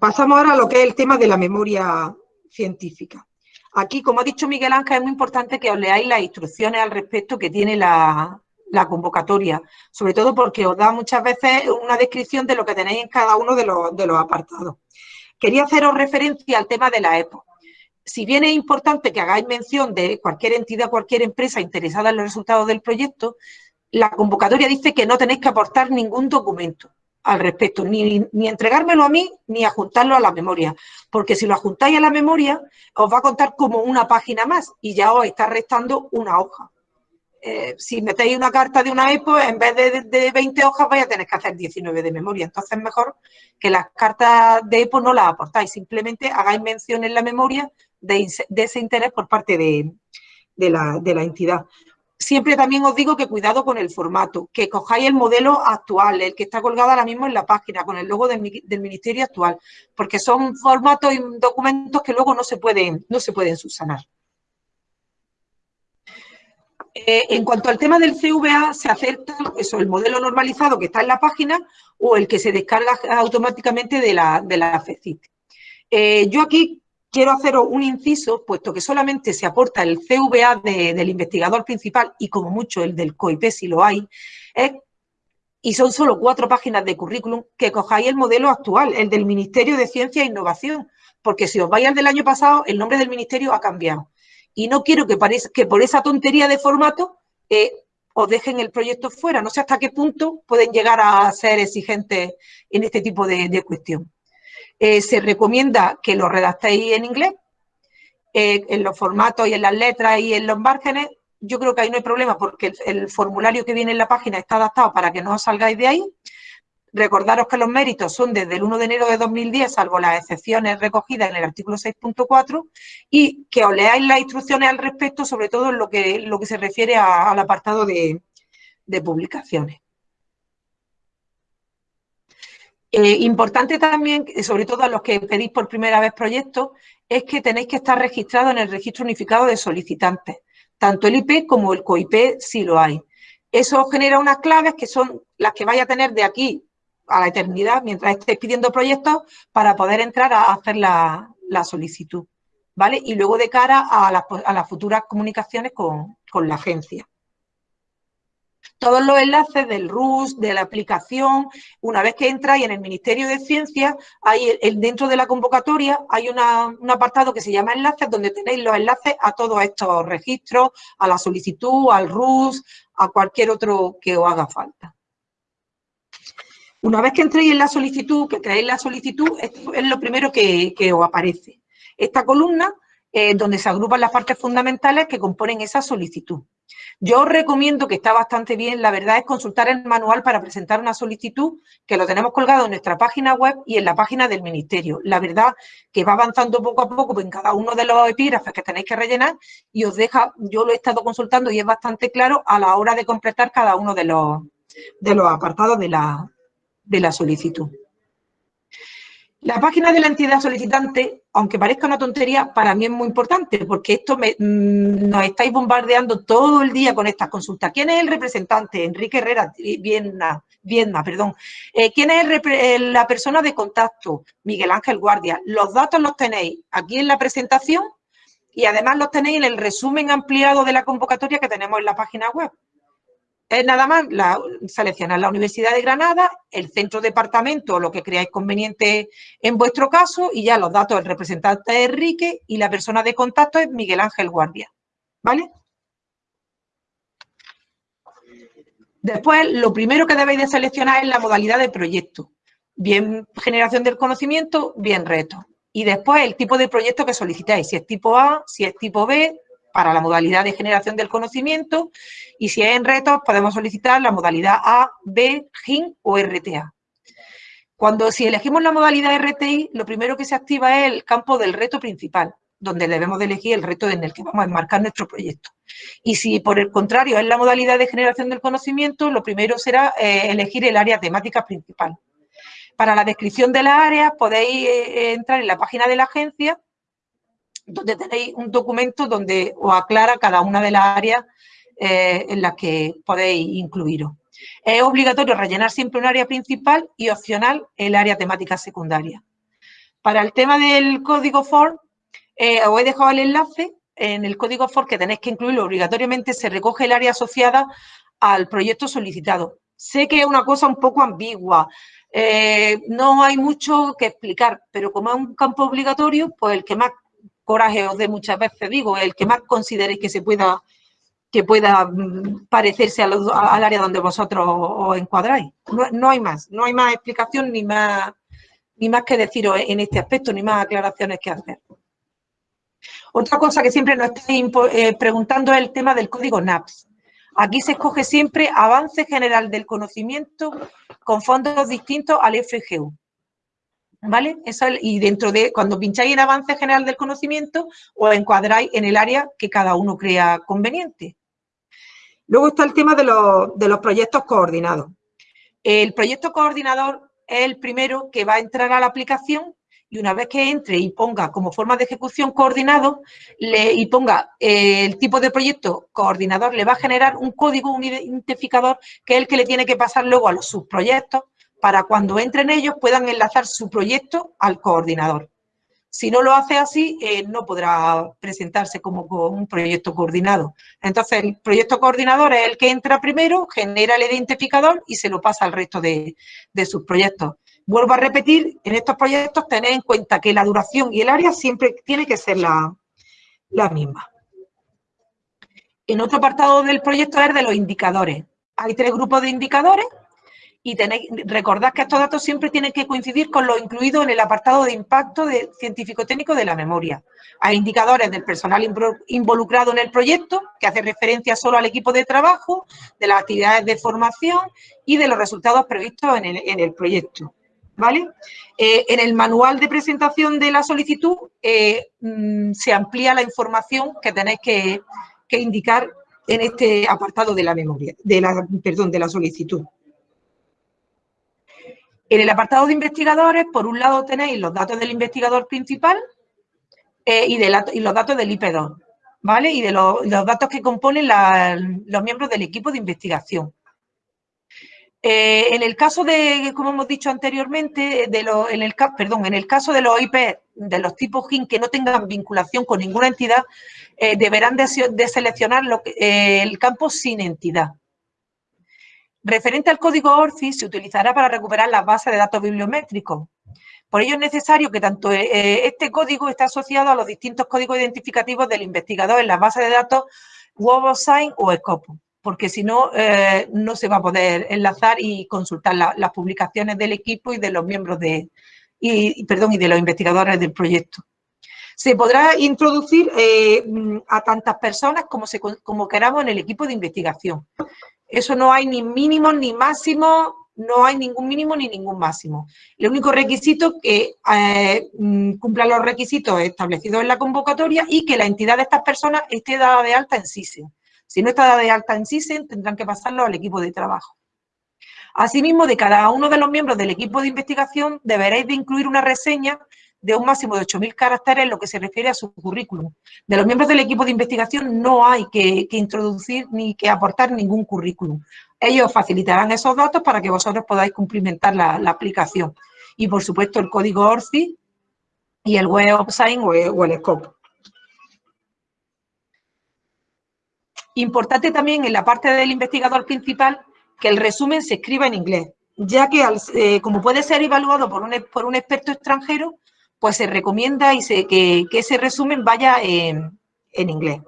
Pasamos ahora a lo que es el tema de la memoria científica. Aquí, como ha dicho Miguel Ángel, es muy importante que os leáis las instrucciones al respecto que tiene la, convocatoria, sobre todo porque os da muchas veces una descripción de lo que tenéis en cada uno de los, apartados. Quería haceros referencia al tema de la EPO. Si bien es importante que hagáis mención de cualquier entidad, cualquier empresa interesada en los resultados del proyecto, la convocatoria dice que no tenéis que aportar ningún documento al respecto, ni, ni, entregármelo a mí, ni adjuntarlo a la memoria, porque si lo adjuntáis a la memoria, os va a contar como una página más y ya os está restando una hoja. Eh, si metéis una carta de una EPO, en vez de, 20 hojas vais a tener que hacer 19 de memoria. Entonces es mejor que las cartas de EPO no las aportáis, simplemente hagáis mención en la memoria de, ese interés por parte de, la, de la entidad siempre también os digo que cuidado con el formato, que cojáis el modelo actual, el que está colgado ahora mismo en la página, con el logo del, ministerio actual, porque son formatos y documentos que luego no se pueden, no se pueden subsanar. Eh, en cuanto al tema del CVA, se acepta eso, el modelo normalizado que está en la página o el que se descarga automáticamente de la, de la FECIT. Eh, yo aquí quiero haceros un inciso, puesto que solamente se aporta el CVA del investigador principal y como mucho el del COIP si lo hay, y son solo cuatro páginas de currículum, que cojáis el modelo actual, el del Ministerio de Ciencia e Innovación, porque si os vais al del año pasado, el nombre del ministerio ha cambiado. Y no quiero que, por esa tontería de formato eh, os dejen el proyecto fuera. No sé hasta qué punto pueden llegar a ser exigentes en este tipo de cuestión. Eh, se recomienda que lo redactéis en inglés, eh, en los formatos y en las letras y en los márgenes. Yo creo que ahí no hay problema porque el, formulario que viene en la página está adaptado para que no os salgáis de ahí. Recordaros que los méritos son desde el 1 de enero de 2010, salvo las excepciones recogidas en el artículo 6.4, y que os leáis las instrucciones al respecto, sobre todo en lo que, lo que se refiere al apartado de publicaciones. Eh, importante también, sobre todo a los que pedís por primera vez proyectos, es que tenéis que estar registrados en el registro unificado de solicitantes, tanto el IP como el COIP si lo hay. Eso genera unas claves que son las que vais a tener de aquí a la eternidad mientras estés pidiendo proyectos para poder entrar a hacer la, solicitud, ¿vale? Y luego de cara a, las futuras comunicaciones con, la agencia todos los enlaces del RUS, de la aplicación, una vez que entráis en el Ministerio de Ciencias, hay dentro de la convocatoria hay un apartado que se llama enlaces, donde tenéis los enlaces a todos estos registros, a la solicitud, al RUS, a cualquier otro que os haga falta. Una vez que entréis en la solicitud, que creéis la solicitud, esto es lo primero que, os aparece. Esta columna es donde se agrupan las partes fundamentales que componen esa solicitud. Yo os recomiendo, que está bastante bien, la verdad es consultar el manual para presentar una solicitud, que lo tenemos colgado en nuestra página web y en la página del Ministerio. La verdad que va avanzando poco a poco en cada uno de los epígrafes que tenéis que rellenar y os deja, yo lo he estado consultando y es bastante claro a la hora de completar cada uno de los, apartados de la solicitud. La página de la entidad solicitante, aunque parezca una tontería, para mí es muy importante porque esto me, mm, nos estáis bombardeando todo el día con estas consultas. ¿Quién es el representante? Enrique Herrera, Viena, Viena perdón. Eh, ¿Quién es la persona de contacto? Miguel Ángel Guardia. Los datos los tenéis aquí en la presentación y además los tenéis en el resumen ampliado de la convocatoria que tenemos en la página web. Es nada más la, seleccionar la Universidad de Granada, el centro departamento o lo que creáis conveniente en vuestro caso y ya los datos del representante es Enrique y la persona de contacto es Miguel Ángel Guardia. ¿Vale? Después, lo primero que debéis de seleccionar es la modalidad de proyecto. Bien generación del conocimiento, bien reto. Y después el tipo de proyecto que solicitáis, si es tipo A, si es tipo B, para la modalidad de generación del conocimiento y si es en retos podemos solicitar la modalidad A, B, GIN o RTA. Cuando si elegimos la modalidad RTI, lo primero que se activa es el campo del reto principal, donde debemos de elegir el reto en el que vamos a enmarcar nuestro proyecto. Y si por el contrario es la modalidad de generación del conocimiento, lo primero será eh, elegir el área temática principal. Para la descripción de las áreas podéis eh, entrar en la página de la agencia donde tenéis un documento donde os aclara cada una de las áreas eh, en las que podéis incluiros. Es obligatorio rellenar siempre un área principal y opcional el área temática secundaria. Para el tema del código FOR, eh, os he dejado el enlace. En el código FOR que tenéis que incluirlo obligatoriamente se recoge el área asociada al proyecto solicitado. Sé que es una cosa un poco ambigua, eh, no hay mucho que explicar, pero como es un campo obligatorio, pues el que más coraje os dé muchas veces, digo, el que más consideréis que se pueda que pueda mm, parecerse al área donde vosotros os encuadráis. No, hay más, no hay más explicación ni más, ni más que deciros en este aspecto, ni más aclaraciones que hacer. Otra cosa que siempre nos estáis eh, preguntando es el tema del código NAPS. Aquí se escoge siempre avance general del conocimiento con fondos distintos al FGU. ¿Vale? Eso, y dentro de, cuando pincháis en avance general del conocimiento, os encuadráis en el área que cada uno crea conveniente. Luego está el tema de los, de los proyectos coordinados. El proyecto coordinador es el primero que va a entrar a la aplicación y una vez que entre y ponga como forma de ejecución coordinado y ponga eh, el tipo de proyecto coordinador, le va a generar un código, un identificador, que es el que le tiene que pasar luego a los subproyectos para cuando entren ellos puedan enlazar su proyecto al coordinador. Si no lo hace así, eh, no podrá presentarse como un proyecto coordinado. Entonces, el proyecto coordinador es el que entra primero, genera el identificador y se lo pasa al resto de, sus proyectos. Vuelvo a repetir, en estos proyectos tened en cuenta que la duración y el área siempre tiene que ser la, la misma. En otro apartado del proyecto es de los indicadores. Hay tres grupos de indicadores y tenéis, recordad que estos datos siempre tienen que coincidir con lo incluido en el apartado de impacto de científico-técnico de la memoria. Hay indicadores del personal involucrado en el proyecto, que hace referencia solo al equipo de trabajo, de las actividades de formación y de los resultados previstos en el, proyecto. ¿Vale? Eh, en el manual de presentación de la solicitud eh, mm, se amplía la información que tenéis que, que indicar en este apartado de la memoria, de la, perdón, de la solicitud. En el apartado de investigadores, por un lado tenéis los datos del investigador principal eh, y, los datos del IP2, ¿vale? Y de los, datos que componen los miembros del equipo de investigación. Eh, en el caso de, como hemos dicho anteriormente, en, el, perdón, en el caso de los IP de los tipos GIN que no tengan vinculación con ninguna entidad, eh, deberán de, seleccionar el campo sin entidad. Referente al código ORCI, se utilizará para recuperar las bases de datos bibliométricos. Por ello es necesario que tanto este código esté asociado a los distintos códigos identificativos del investigador en las bases de datos WebOSign o Scopo porque si no, eh, no se va a poder enlazar y consultar las publicaciones del equipo y de los miembros de, perdón, y de los investigadores del proyecto. Se podrá introducir eh, a tantas personas como, se, como queramos en el equipo de investigación. Eso no hay ni mínimo ni máximo, no hay ningún mínimo ni ningún máximo. El único requisito que eh, mm, cumpla los requisitos establecidos en la convocatoria y que la entidad de estas personas esté dada de alta en SISE. Si no está de alta en CISEN, tendrán que pasarlo al equipo de trabajo. Asimismo, de cada uno de los miembros del equipo de investigación deberéis de incluir una reseña de un máximo de 8.000 caracteres en lo que se refiere a su currículum. De los miembros del equipo de investigación no hay que, introducir ni que aportar ningún currículum. Ellos facilitarán esos datos para que vosotros podáis cumplimentar la, aplicación. Y, por supuesto, el código ORCI y el Web of Science o el Scope. Importante también en la parte del investigador principal que el resumen se escriba en inglés, ya que eh, como puede ser evaluado por un, por un experto extranjero, pues se recomienda y que, ese resumen vaya en, inglés.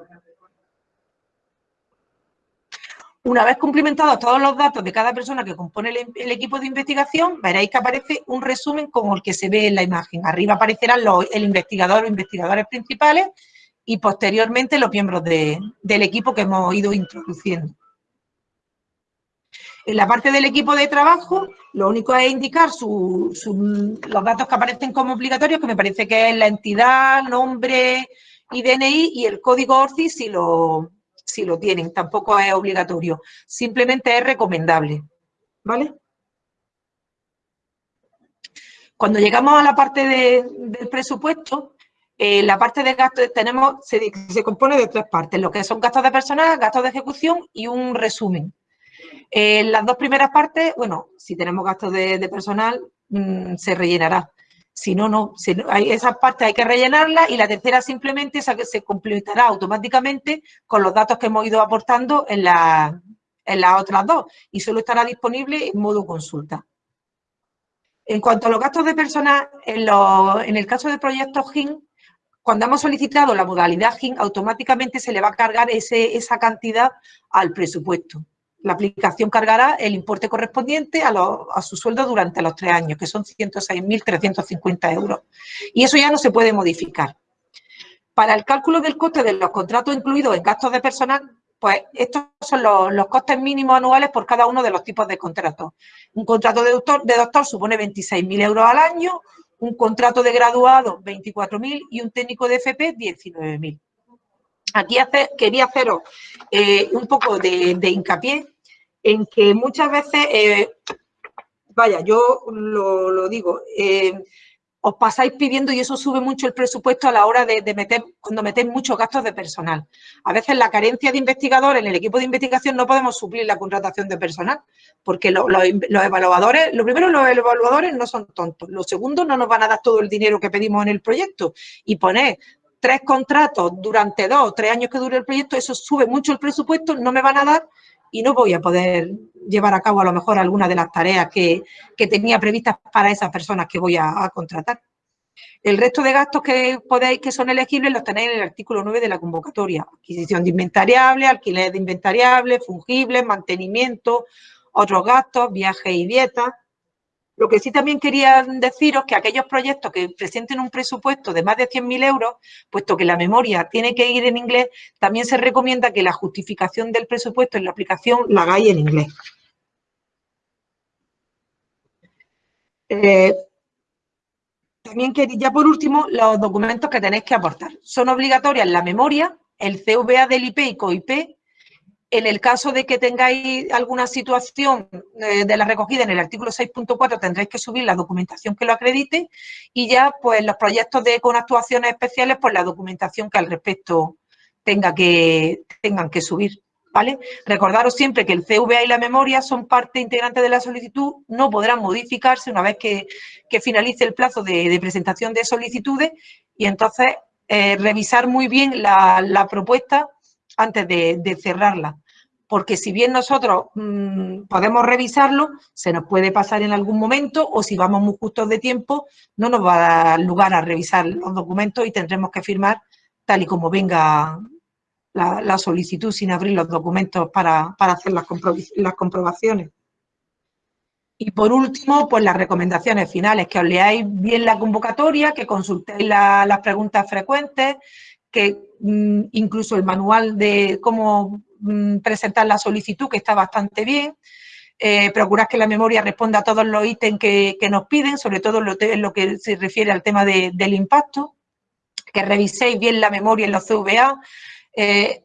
Una vez cumplimentados todos los datos de cada persona que compone el, equipo de investigación, veréis que aparece un resumen como el que se ve en la imagen. Arriba aparecerán el investigador o investigadores principales y posteriormente los miembros del equipo que hemos ido introduciendo. En la parte del equipo de trabajo, lo único es indicar los datos que aparecen como obligatorios, que me parece que es la entidad, nombre y DNI, y el código ORCI si lo, si lo tienen. Tampoco es obligatorio, simplemente es recomendable. ¿Vale? Cuando llegamos a la parte del presupuesto, eh, la parte de gastos tenemos, se, compone de tres partes, lo que son gastos de personal, gastos de ejecución y un resumen. En las dos primeras partes, bueno, si tenemos gastos de, personal, mm, se rellenará. Si no, no, hay, esa parte hay que rellenarla y la tercera simplemente se completará automáticamente con los datos que hemos ido aportando en, en las otras dos y solo estará disponible en modo consulta. En cuanto a los gastos de personal, en, en el caso de proyectos GIN, cuando hemos solicitado la modalidad GIN, automáticamente se le va a cargar esa cantidad al presupuesto. La aplicación cargará el importe correspondiente a, su sueldo durante los tres años, que son 106.350 euros. Y eso ya no se puede modificar. Para el cálculo del coste de los contratos incluidos en gastos de personal, pues estos son los, costes mínimos anuales por cada uno de los tipos de contratos. Un contrato de doctor, de doctor supone 26.000 euros al año, un contrato de graduado 24.000 y un técnico de FP 19.000. Aquí quería haceros eh, un poco de, hincapié en que muchas veces, eh, vaya, yo lo, digo, eh, os pasáis pidiendo y eso sube mucho el presupuesto a la hora de, meter, cuando metéis muchos gastos de personal. A veces la carencia de investigadores en el equipo de investigación no podemos suplir la contratación de personal, porque los evaluadores, lo primero, los evaluadores no son tontos. Lo segundo, no nos van a dar todo el dinero que pedimos en el proyecto y poner tres contratos durante dos o tres años que dure el proyecto, eso sube mucho el presupuesto, no me van a dar y no voy a poder llevar a cabo a lo mejor alguna de las tareas que, tenía previstas para esas personas que voy a, contratar. El resto de gastos que podéis, que son elegibles, los tenéis en el artículo 9 de la convocatoria. Adquisición de inventariables, alquiler de inventariables, fungibles, mantenimiento, otros gastos, viajes y dietas. Lo que sí también quería deciros que aquellos proyectos que presenten un presupuesto de más de 100.000 euros, puesto que la memoria tiene que ir en inglés, también se recomienda que la justificación del presupuesto en la aplicación la hagáis en inglés. Eh, también quería, ya por último, los documentos que tenéis que aportar. Son obligatorias la memoria, el CVA del IP y COIP, en el caso de que tengáis alguna situación eh, de la recogida en el artículo 6.4 tendréis que subir la documentación que lo acredite y ya pues los proyectos de con actuaciones especiales pues la documentación que al respecto tenga que, tengan que subir. ¿vale? Recordaros siempre que el CVA y la memoria son parte integrante de la solicitud, no podrán modificarse una vez que, finalice el plazo de, presentación de solicitudes y entonces eh, revisar muy bien la, propuesta antes de, cerrarla. Porque si bien nosotros mm, podemos revisarlo, se nos puede pasar en algún momento o si vamos muy justos de tiempo, no nos va a dar lugar a revisar los documentos y tendremos que firmar tal y como venga la, solicitud sin abrir los documentos para, hacer las, comprobaciones. Y por último, pues las recomendaciones finales, que os leáis bien la convocatoria, que consultéis las preguntas frecuentes, que mm, incluso el manual de cómo presentar la solicitud, que está bastante bien. Eh, procurar que la memoria responda a todos los ítems que, nos piden, sobre todo en lo, que se refiere al tema del impacto. Que reviséis bien la memoria en los CVA, eh,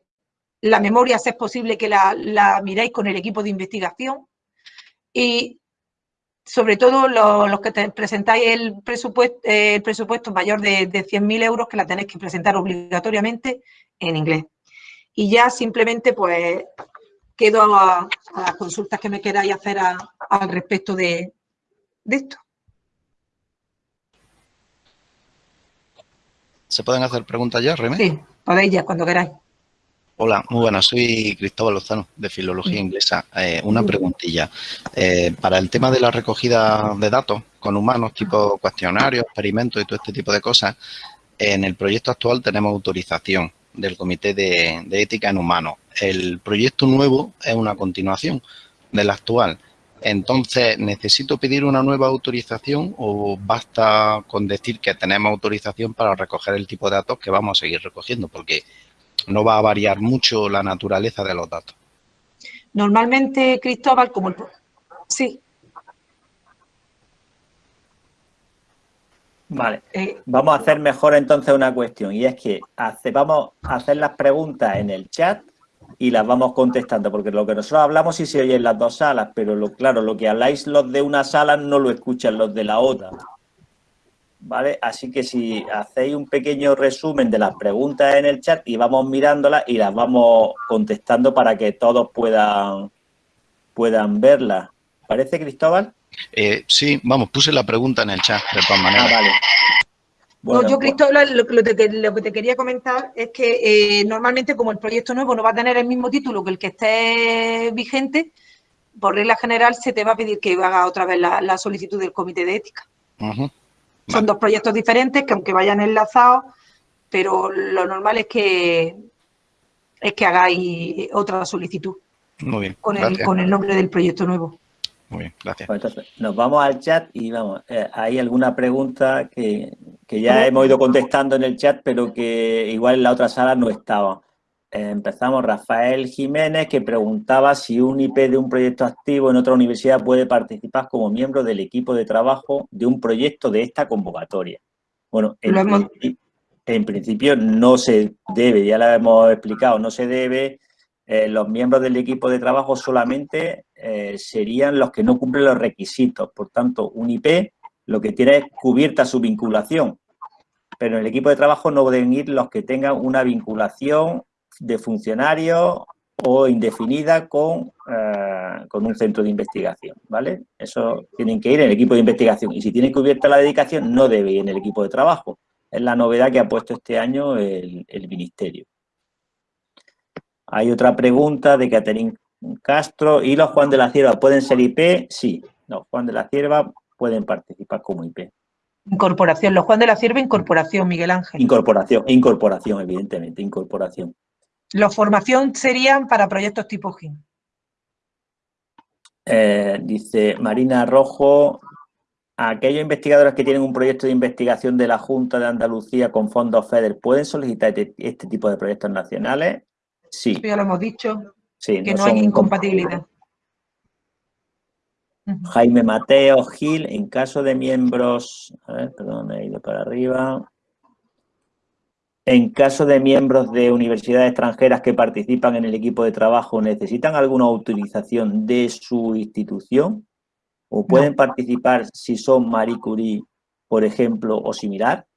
la memoria, si es posible que la, miréis con el equipo de investigación. Y sobre todo los, que presentáis el presupuesto, el presupuesto mayor de, de 100.000 euros, que la tenéis que presentar obligatoriamente en inglés. Y ya simplemente, pues, quedo a, las consultas que me queráis hacer al respecto de, esto.
¿Se pueden hacer preguntas ya, Remé?
Sí. Podéis ya, cuando queráis.
Hola, muy buenas. Soy Cristóbal Lozano, de Filología Inglesa. Eh, una preguntilla. Eh, para el tema de la recogida de datos con humanos, tipo cuestionarios, experimentos y todo este tipo de cosas, en el proyecto actual tenemos autorización del Comité de, Ética en Humanos. El proyecto nuevo es una continuación del actual. Entonces, ¿necesito pedir una nueva autorización o basta con decir que tenemos autorización para recoger el tipo de datos que vamos a seguir recogiendo? Porque no va a variar mucho la naturaleza de los datos.
Normalmente, Cristóbal, como el... Sí.
Vale, eh, vamos a hacer mejor entonces una cuestión y es que vamos a hacer las preguntas en el chat y las vamos contestando, porque lo que nosotros hablamos sí se oye en las dos salas, pero lo, claro, lo que habláis los de una sala no lo escuchan los de la otra. ¿Vale? Así que si hacéis un pequeño resumen de las preguntas en el chat y vamos mirándolas y las vamos contestando para que todos puedan, puedan verlas. ¿Parece, Cristóbal?
Eh, sí, vamos, puse la pregunta en el chat de todas maneras. Ah, vale
yo, pues- Cristóbal, lo, que te quería comentar es que eh, normalmente como el proyecto nuevo no va a tener el mismo título que el que esté vigente, por regla general se te va a pedir que haga otra vez la, solicitud del comité de ética. Son dos proyectos diferentes que aunque vayan enlazados, pero lo normal es que es que hagáis otra solicitud.
Muy bien.
Con el, con el nombre del proyecto nuevo.
Muy bien, gracias.
Pues nos vamos al chat y vamos, eh, hay alguna pregunta que, ya hemos ido contestando en el chat, pero que igual en la otra sala no estaba. Eh, empezamos, Rafael Jiménez, que preguntaba si un IP de un proyecto activo en otra universidad puede participar como miembro del equipo de trabajo de un proyecto de esta convocatoria. Bueno, en, en principio no se debe, ya lo hemos explicado, no se debe eh, los miembros del equipo de trabajo solamente eh, serían los que no cumplen los requisitos. Por tanto, un IP lo que tiene es cubierta su vinculación, pero en el equipo de trabajo no deben ir los que tengan una vinculación de funcionario o indefinida con, eh, con un centro de investigación, ¿vale? Eso tienen que ir en el equipo de investigación. Y si tiene cubierta la dedicación, no debe ir en el equipo de trabajo. Es la novedad que ha puesto este año el Ministerio. Hay otra pregunta de Caterín Castro. ¿Y los Juan de la Cierva pueden ser IP? Sí, los Juan de la Cierva pueden participar como IP.
Incorporación, los Juan de la Cierva, incorporación, Miguel Ángel.
Incorporación, incorporación, evidentemente, incorporación.
Los formación serían para proyectos tipo GIN.
Eh, dice Marina Rojo, aquellos investigadores que tienen un proyecto de investigación de la Junta de Andalucía con fondos FEDER, ¿pueden solicitar este, este tipo de proyectos nacionales? Sí.
Ya lo hemos dicho, que no, hay incompatibilidad.
Jaime Mateo Gil, en caso de miembros, a ver, perdón, he ido para arriba. En caso de miembros de universidades extranjeras que participan en el equipo de trabajo, ¿necesitan alguna autorización de su institución? ¿O pueden participar si son Marie Curie, por ejemplo, o similar?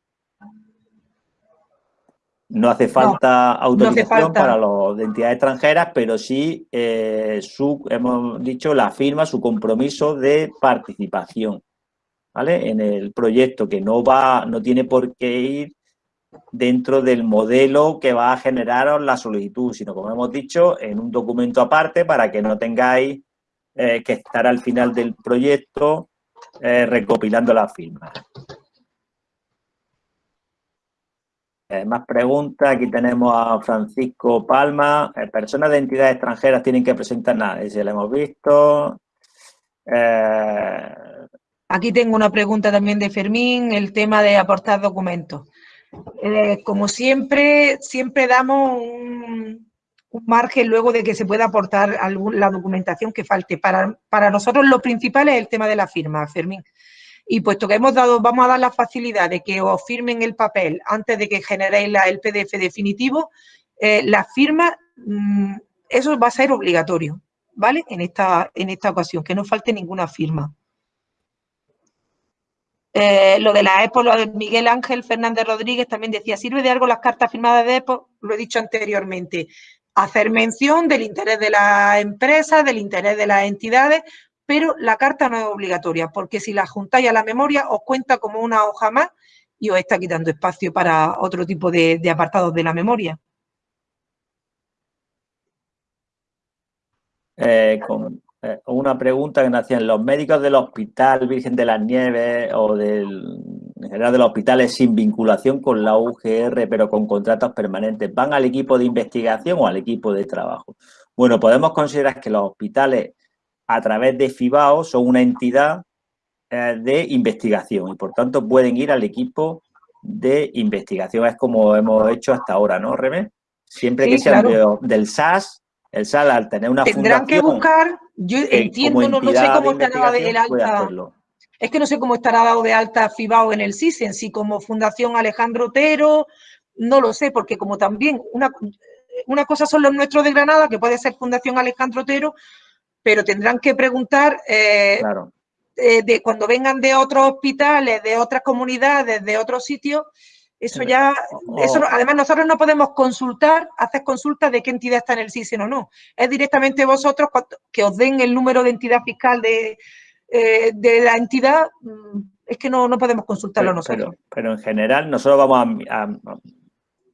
No hace falta autorización para las entidades extranjeras, pero sí eh, su, hemos dicho, la firma, su compromiso de participación, ¿vale? En el proyecto, que no va, no tiene por qué ir dentro del modelo que va a generar la solicitud, sino como hemos dicho, en un documento aparte para que no tengáis eh, que estar al final del proyecto eh, recopilando las firmas. Eh, más preguntas. Aquí tenemos a Francisco Palma. personas de entidades extranjeras tienen que presentar nada. Ese lo hemos visto.
Aquí tengo una pregunta también de Fermín, el tema de aportar documentos. Eh, como siempre, siempre damos un, margen luego de que se pueda aportar la documentación que falte. Para, para nosotros lo principal es el tema de la firma, Fermín. Y puesto que hemos dado, vamos a dar la facilidad de que os firmen el papel antes de que generéis el PDF definitivo, eh, la firma, mm, eso va a ser obligatorio, ¿vale? En esta, en esta ocasión, que no falte ninguna firma. Eh, lo de la EPO, lo de Miguel Ángel Fernández Rodríguez también decía, ¿sirve de algo las cartas firmadas de EPO? Lo he dicho anteriormente. Hacer mención del interés de la empresa, del interés de las entidades, pero la carta no es obligatoria, porque si la juntáis a la memoria os cuenta como una hoja más y os está quitando espacio para otro tipo de, apartados de la memoria.
Eh, con, eh, una pregunta que nos hacían los médicos del Hospital Virgen de las Nieves o del, en general de los hospitales sin vinculación con la UGR, pero con contratos permanentes, ¿van al equipo de investigación o al equipo de trabajo? Bueno, podemos considerar que los hospitales a través de FIBAO son una entidad eh, de investigación y por tanto pueden ir al equipo de investigación. Es como hemos hecho hasta ahora, ¿no, Rebe? Siempre que sean del SAS el SAL al tener una
Tendrán que buscar, yo entiendo, no, sé cómo estará de alta, es que no sé cómo estará dado de alta FIBAO en el CISEN, si como Fundación Alejandro Otero, no lo sé, porque como también una, una cosa son los nuestros de Granada, que puede ser Fundación Alejandro Otero, pero tendrán que preguntar eh, eh, de cuando vengan de otros hospitales, de otras comunidades, de otros sitios, eso ya, eso, además nosotros no podemos consultar, hacer consultas de qué entidad está en el SISEN o no. Es directamente vosotros que os den el número de entidad fiscal de, eh, de la entidad, mm, es que no, no podemos consultarlo nosotros.
Pero, en general nosotros vamos a,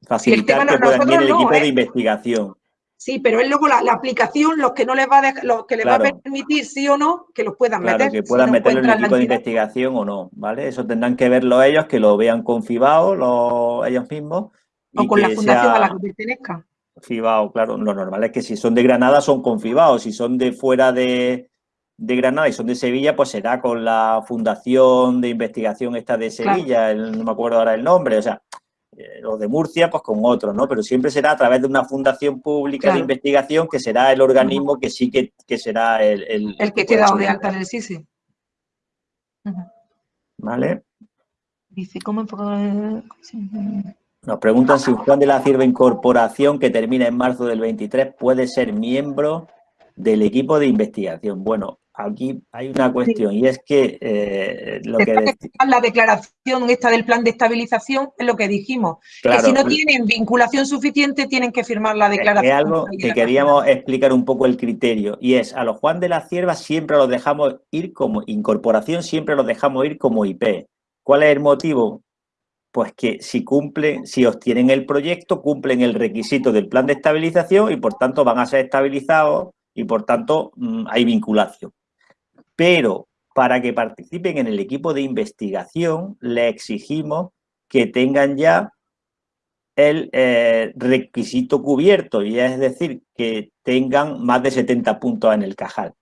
facilitar que puedan el equipo de ¿eh? investigación.
Sí, pero es luego la, aplicación los que no les va a los que les va a permitir sí o no que los puedan claro, meter.
que puedan meterlo en el equipo de investigación o no, ¿vale? Eso tendrán que verlo ellos, que lo vean con FIBAO ellos mismos.
O con la fundación a la que pertenezca.
FIBAO, claro, lo normal es que si son de Granada son con FIBAO, si son de fuera de, Granada y son de Sevilla, pues será con la fundación de investigación esta de Sevilla, no me acuerdo ahora el nombre, o sea, los de Murcia, pues con otros, ¿no? Pero siempre será a través de una fundación pública de investigación que será el organismo que sí que, será el...
El, que queda de alta en el SISI.
¿Vale?
Dice, ¿cómo
Nos preguntan si un plan de la Cierva Incorporación que termina en marzo del 23 puede ser miembro del equipo de investigación. Bueno, aquí hay una cuestión y es que eh, lo que...
La declaración esta del plan de estabilización es lo que dijimos, que si no tienen vinculación suficiente tienen que firmar la declaración.
Es algo que queríamos explicar un poco el criterio y es a los Juan de la Cierva siempre los dejamos ir como incorporación, siempre los dejamos ir como IP. ¿Cuál es el motivo? Pues que si cumplen, si obtienen el proyecto, cumplen el requisito del plan de estabilización y por tanto van a ser estabilizados y por tanto mm, hay vinculación pero para que participen en el equipo de investigación le exigimos que tengan ya el eh, requisito cubierto, y es decir, que tengan más de 70 puntos en el cajal.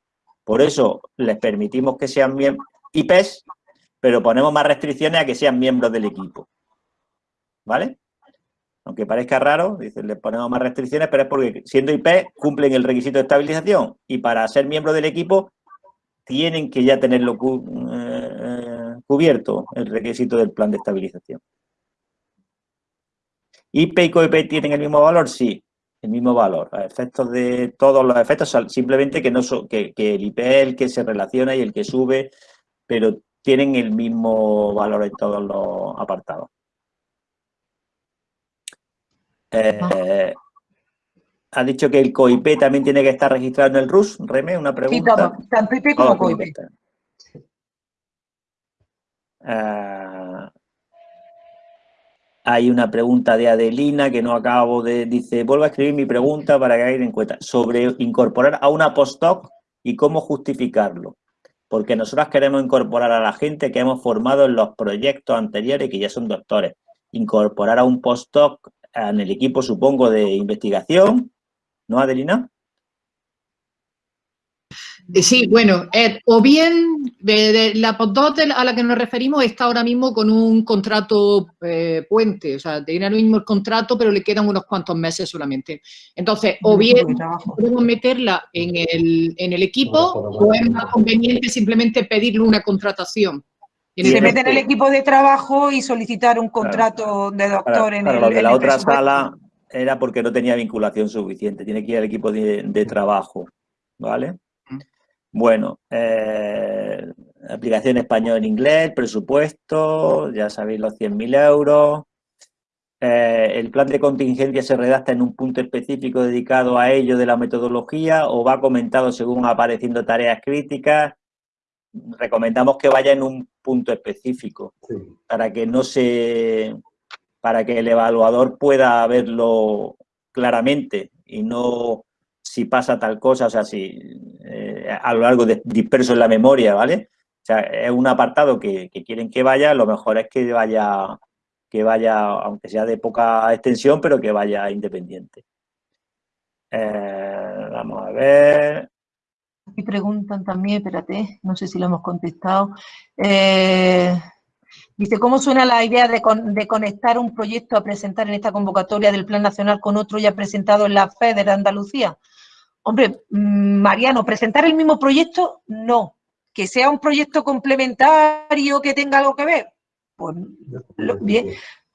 Por eso les permitimos que sean IPs, pero ponemos más restricciones a que sean miembros del equipo. ¿Vale? Aunque parezca raro, dicen, les ponemos más restricciones, pero es porque siendo IP cumplen el requisito de estabilización y para ser miembro del equipo tienen que ya tenerlo eh, cubierto el requisito del plan de estabilización. ¿IP y COIP tienen el mismo valor? Sí, el mismo valor. A efectos de todos los efectos, simplemente que, el IP el que se relaciona y el que sube, pero tienen el mismo valor en todos los apartados. Eh, ha dicho que el COIP también tiene que estar registrado en el RUS. Reme, una pregunta.
Sí, tanto IP como oh, COIP.
Uh, hay una pregunta de Adelina que no acabo de... Dice, vuelvo a escribir mi pregunta para que hagan en cuenta. Sobre incorporar a una postdoc y cómo justificarlo. Porque nosotros queremos incorporar a la gente que hemos formado en los proyectos anteriores que ya son doctores. Incorporar a un postdoc en el equipo, supongo, de investigación ¿no, Adelina?
Eh, sí, bueno, o bien de, la postdoc a la que nos referimos está ahora mismo con un contrato eh, puente, o sea, tiene el mismo el contrato, pero le quedan unos cuantos meses solamente. Entonces, o bien podemos meterla en el, en el equipo o es más conveniente simplemente pedirle una contratación.
Se mete en el equipo de trabajo y solicitar un contrato de doctor en el,
de la otra sala era porque no tenía vinculación suficiente, tiene que ir al equipo de, trabajo, ¿vale? Bueno, eh, aplicación español en inglés, presupuesto, ya sabéis los 100.000 euros. Eh, el plan de contingencia se redacta en un punto específico dedicado a ello de la metodología o va comentado según apareciendo tareas críticas. Recomendamos que vaya en un punto específico para que no se para que el evaluador pueda verlo claramente y no si pasa tal cosa, o sea, si eh, a lo largo disperso en la memoria, ¿vale? O sea, es un apartado que, quieren que vaya, lo mejor es que vaya, que vaya, aunque sea de poca extensión, pero que vaya independiente. Eh, vamos a ver.
Aquí preguntan también, espérate, no sé si lo hemos contestado. Eh, Dice, ¿cómo suena la idea de, conectar un proyecto a presentar en esta convocatoria del Plan Nacional con otro ya presentado en la FED de Andalucía? Hombre, mm, Mariano, presentar el mismo proyecto, no. Que sea un proyecto complementario que tenga algo que ver, pues bien.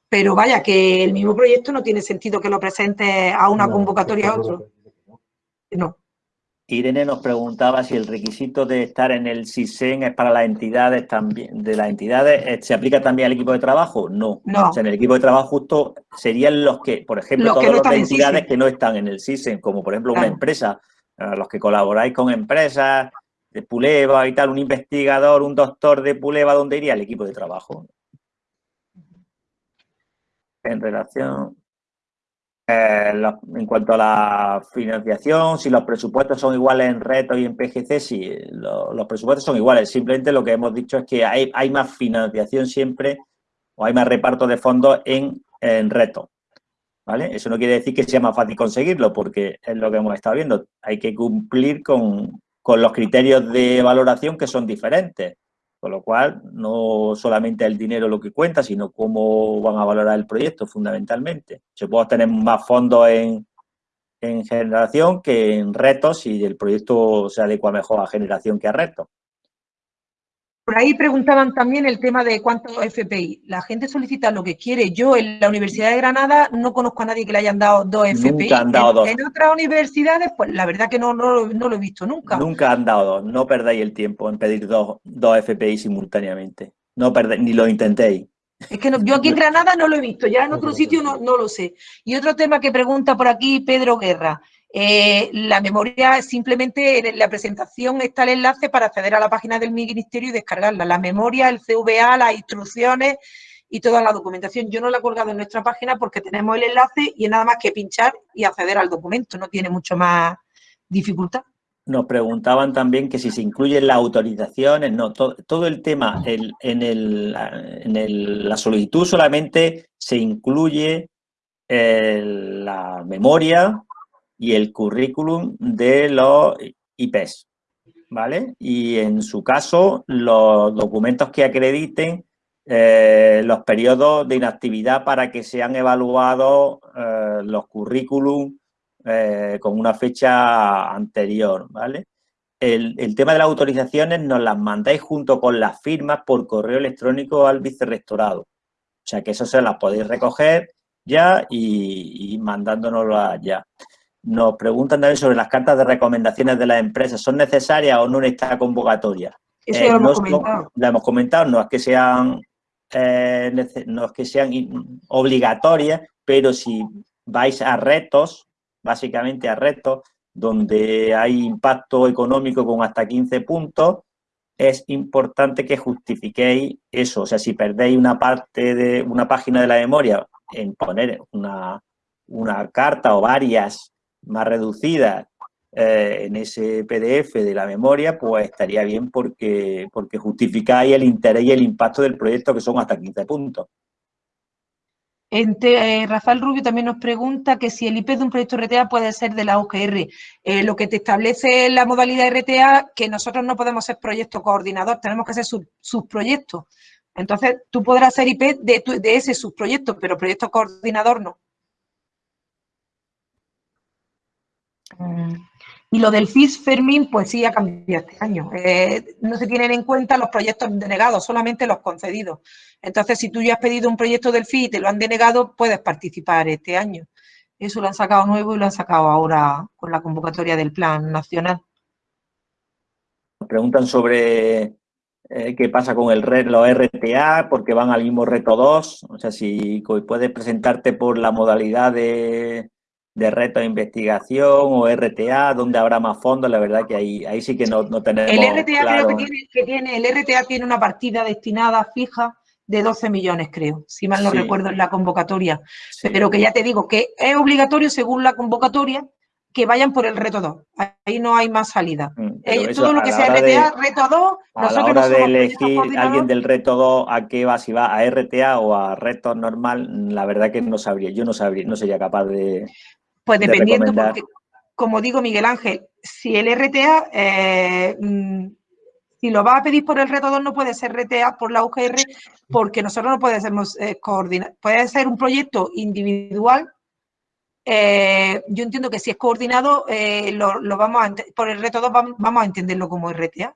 Pero vaya, que el mismo proyecto no tiene sentido que lo presente a una convocatoria a otro. No.
Irene nos preguntaba si el requisito de estar en el CISEN es para las entidades también, de las entidades, eh, ¿se aplica también al equipo de trabajo? No. no. O sea, en el equipo de trabajo justo serían los que, por ejemplo, todas las entidades que no están en el CISEN, como por ejemplo una empresa, los que colaboráis con empresas de Puleva y tal, un investigador, un doctor de Puleva, ¿dónde iría? El equipo de trabajo. En relación... Eh, en cuanto a la financiación, si los presupuestos son iguales en retos y en PGC, sí, los presupuestos son iguales. Simplemente lo que hemos dicho es que hay, más financiación siempre o hay más reparto de fondos en, en retos. ¿Vale? Eso no quiere decir que sea más fácil conseguirlo, porque es lo que hemos estado viendo. Hay que cumplir con, con los criterios de valoración que son diferentes. Con lo cual, no solamente el dinero lo que cuenta, sino cómo van a valorar el proyecto fundamentalmente. Se puede tener más fondos en, en generación que en retos y el proyecto se adecua mejor a generación que a retos.
Por ahí preguntaban también el tema de cuántos FPI. La gente solicita lo que quiere. Yo en la Universidad de Granada no conozco a nadie que le hayan dado dos FPI.
Han dado
en,
dos.
en, otras universidades, pues la verdad que no, no, lo he visto nunca.
Nunca han dado dos. No perdáis el tiempo en pedir dos, dos FPI simultáneamente. No perdáis, ni lo intentéis.
Es que yo aquí en <laughs> Granada no lo he visto, ya en otro sitio no, no lo sé. Y otro tema que pregunta por aquí Pedro Guerra. Eh, la memoria, simplemente en la presentación está el enlace para acceder a la página del Ministerio y descargarla. La memoria, el CVA, las instrucciones y toda la documentación. Yo no la he colgado en nuestra página porque tenemos el enlace y es nada más que pinchar y acceder al documento. No tiene mucho más dificultad.
Nos preguntaban también que si se incluyen las autorizaciones, no, todo, el tema en, el, la solicitud solamente se incluye la memoria, y el currículum de los IPs, ¿vale? Y en su caso, los documentos que acrediten eh, los periodos de inactividad para que sean evaluados eh, los currículum eh, con una fecha anterior, ¿vale? El, tema de las autorizaciones nos las mandáis junto con las firmas por correo electrónico al vicerrectorado. O sea que eso se las podéis recoger ya y, y mandándonoslas ya. Nos preguntan también sobre las cartas de recomendaciones de las empresas. ¿Son necesarias o no en esta convocatoria?
Eso ya lo eh, hemos comentado.
Lo hemos comentado, no es que sean, eh, no es que sean obligatorias, pero si vais a retos, básicamente a retos, donde hay impacto económico con hasta 15 puntos, es importante que justifiquéis eso. O sea, si perdéis una parte de una página de la memoria en poner una, una carta o varias más reducidas eh, en ese PDF de la memoria, pues estaría bien porque, porque justificáis el interés y el impacto del proyecto, que son hasta 15 puntos.
Eh, Rafael Rubio también nos pregunta que si el IP de un proyecto RTA puede ser de la OGR. Eh, lo que te establece la modalidad RTA, que nosotros no podemos ser proyecto coordinador, tenemos que ser subproyectos. Entonces, tú podrás ser IP de, de ese subproyecto, pero proyecto coordinador no. Mm. Y lo del FIS Fermín, pues sí ha cambiado este año. Eh, no se tienen en cuenta los proyectos denegados, solamente los concedidos. Entonces, si tú ya has pedido un proyecto del FIS y te lo han denegado, puedes participar este año. Eso lo han sacado nuevo y lo han sacado ahora con la convocatoria del Plan Nacional.
Preguntan sobre eh, qué pasa con el los RTA, porque van al mismo reto 2. O sea, si puedes presentarte por la modalidad de de reto de investigación o RTA, donde habrá más fondos, la verdad que ahí, ahí sí que no, no tenemos
El RTA creo que tiene, que tiene, el RTA tiene una partida destinada fija de 12 millones, creo, si mal no recuerdo en la convocatoria. Pero que ya te digo que es obligatorio, según la convocatoria, que vayan por el reto 2. Ahí no hay más salida. Mm, todo lo que sea RTA, reto 2,
a la hora de elegir alguien del reto 2 a qué va, si va a RTA o a reto normal, la verdad que no sabría, yo no sabría, no sería capaz de,
pues dependiendo, porque, como digo Miguel Ángel, si el RTA, eh, mm, si lo va a pedir por el reto 2, no puede ser RTA por la UGR, porque nosotros no podemos eh, coordinar. Puede ser un proyecto individual. Eh, yo entiendo que si es coordinado, lo, vamos a, por el reto 2 vamos a entenderlo como RTA.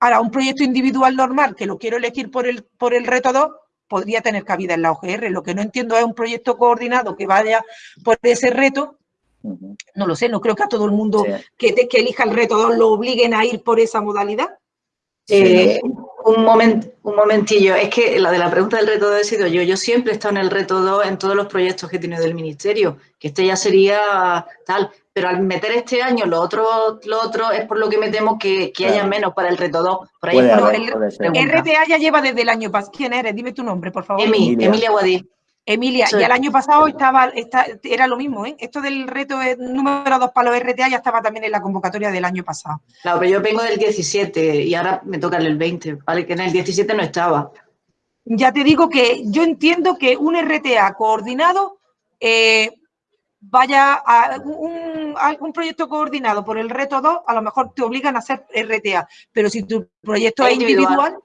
Ahora, un proyecto individual normal que lo quiero elegir por el, por el reto 2, podría tener cabida en la OGR. Lo que no entiendo es un proyecto coordinado que vaya por ese reto. No lo sé, no creo que a todo el mundo que, que elija el reto 2 lo obliguen a ir por esa modalidad.
Eh, un, moment, un momentillo, es que la de la pregunta del reto 2 he sido yo. Yo siempre he estado en el reto 2 en todos los proyectos que he tenido del Ministerio, que este ya sería tal, pero al meter este año lo otro, lo otro es por lo que me temo que, haya menos para el reto 2. Por ahí
el, RTA ya lleva desde el año pasado. ¿Quién eres? Dime tu nombre, por favor.
Emilia Guadí.
Emilia, ya el año pasado estaba, era lo mismo, ¿eh? Esto del reto número 2 para los RTA ya estaba también en la convocatoria del año pasado.
Claro, pero yo vengo del 17 y ahora me toca el 20, ¿vale? Que en el 17 no estaba.
Ya te digo que yo entiendo que un RTA coordinado eh, vaya a un, proyecto coordinado por el reto 2, a lo mejor te obligan a hacer RTA, pero si tu proyecto es individual,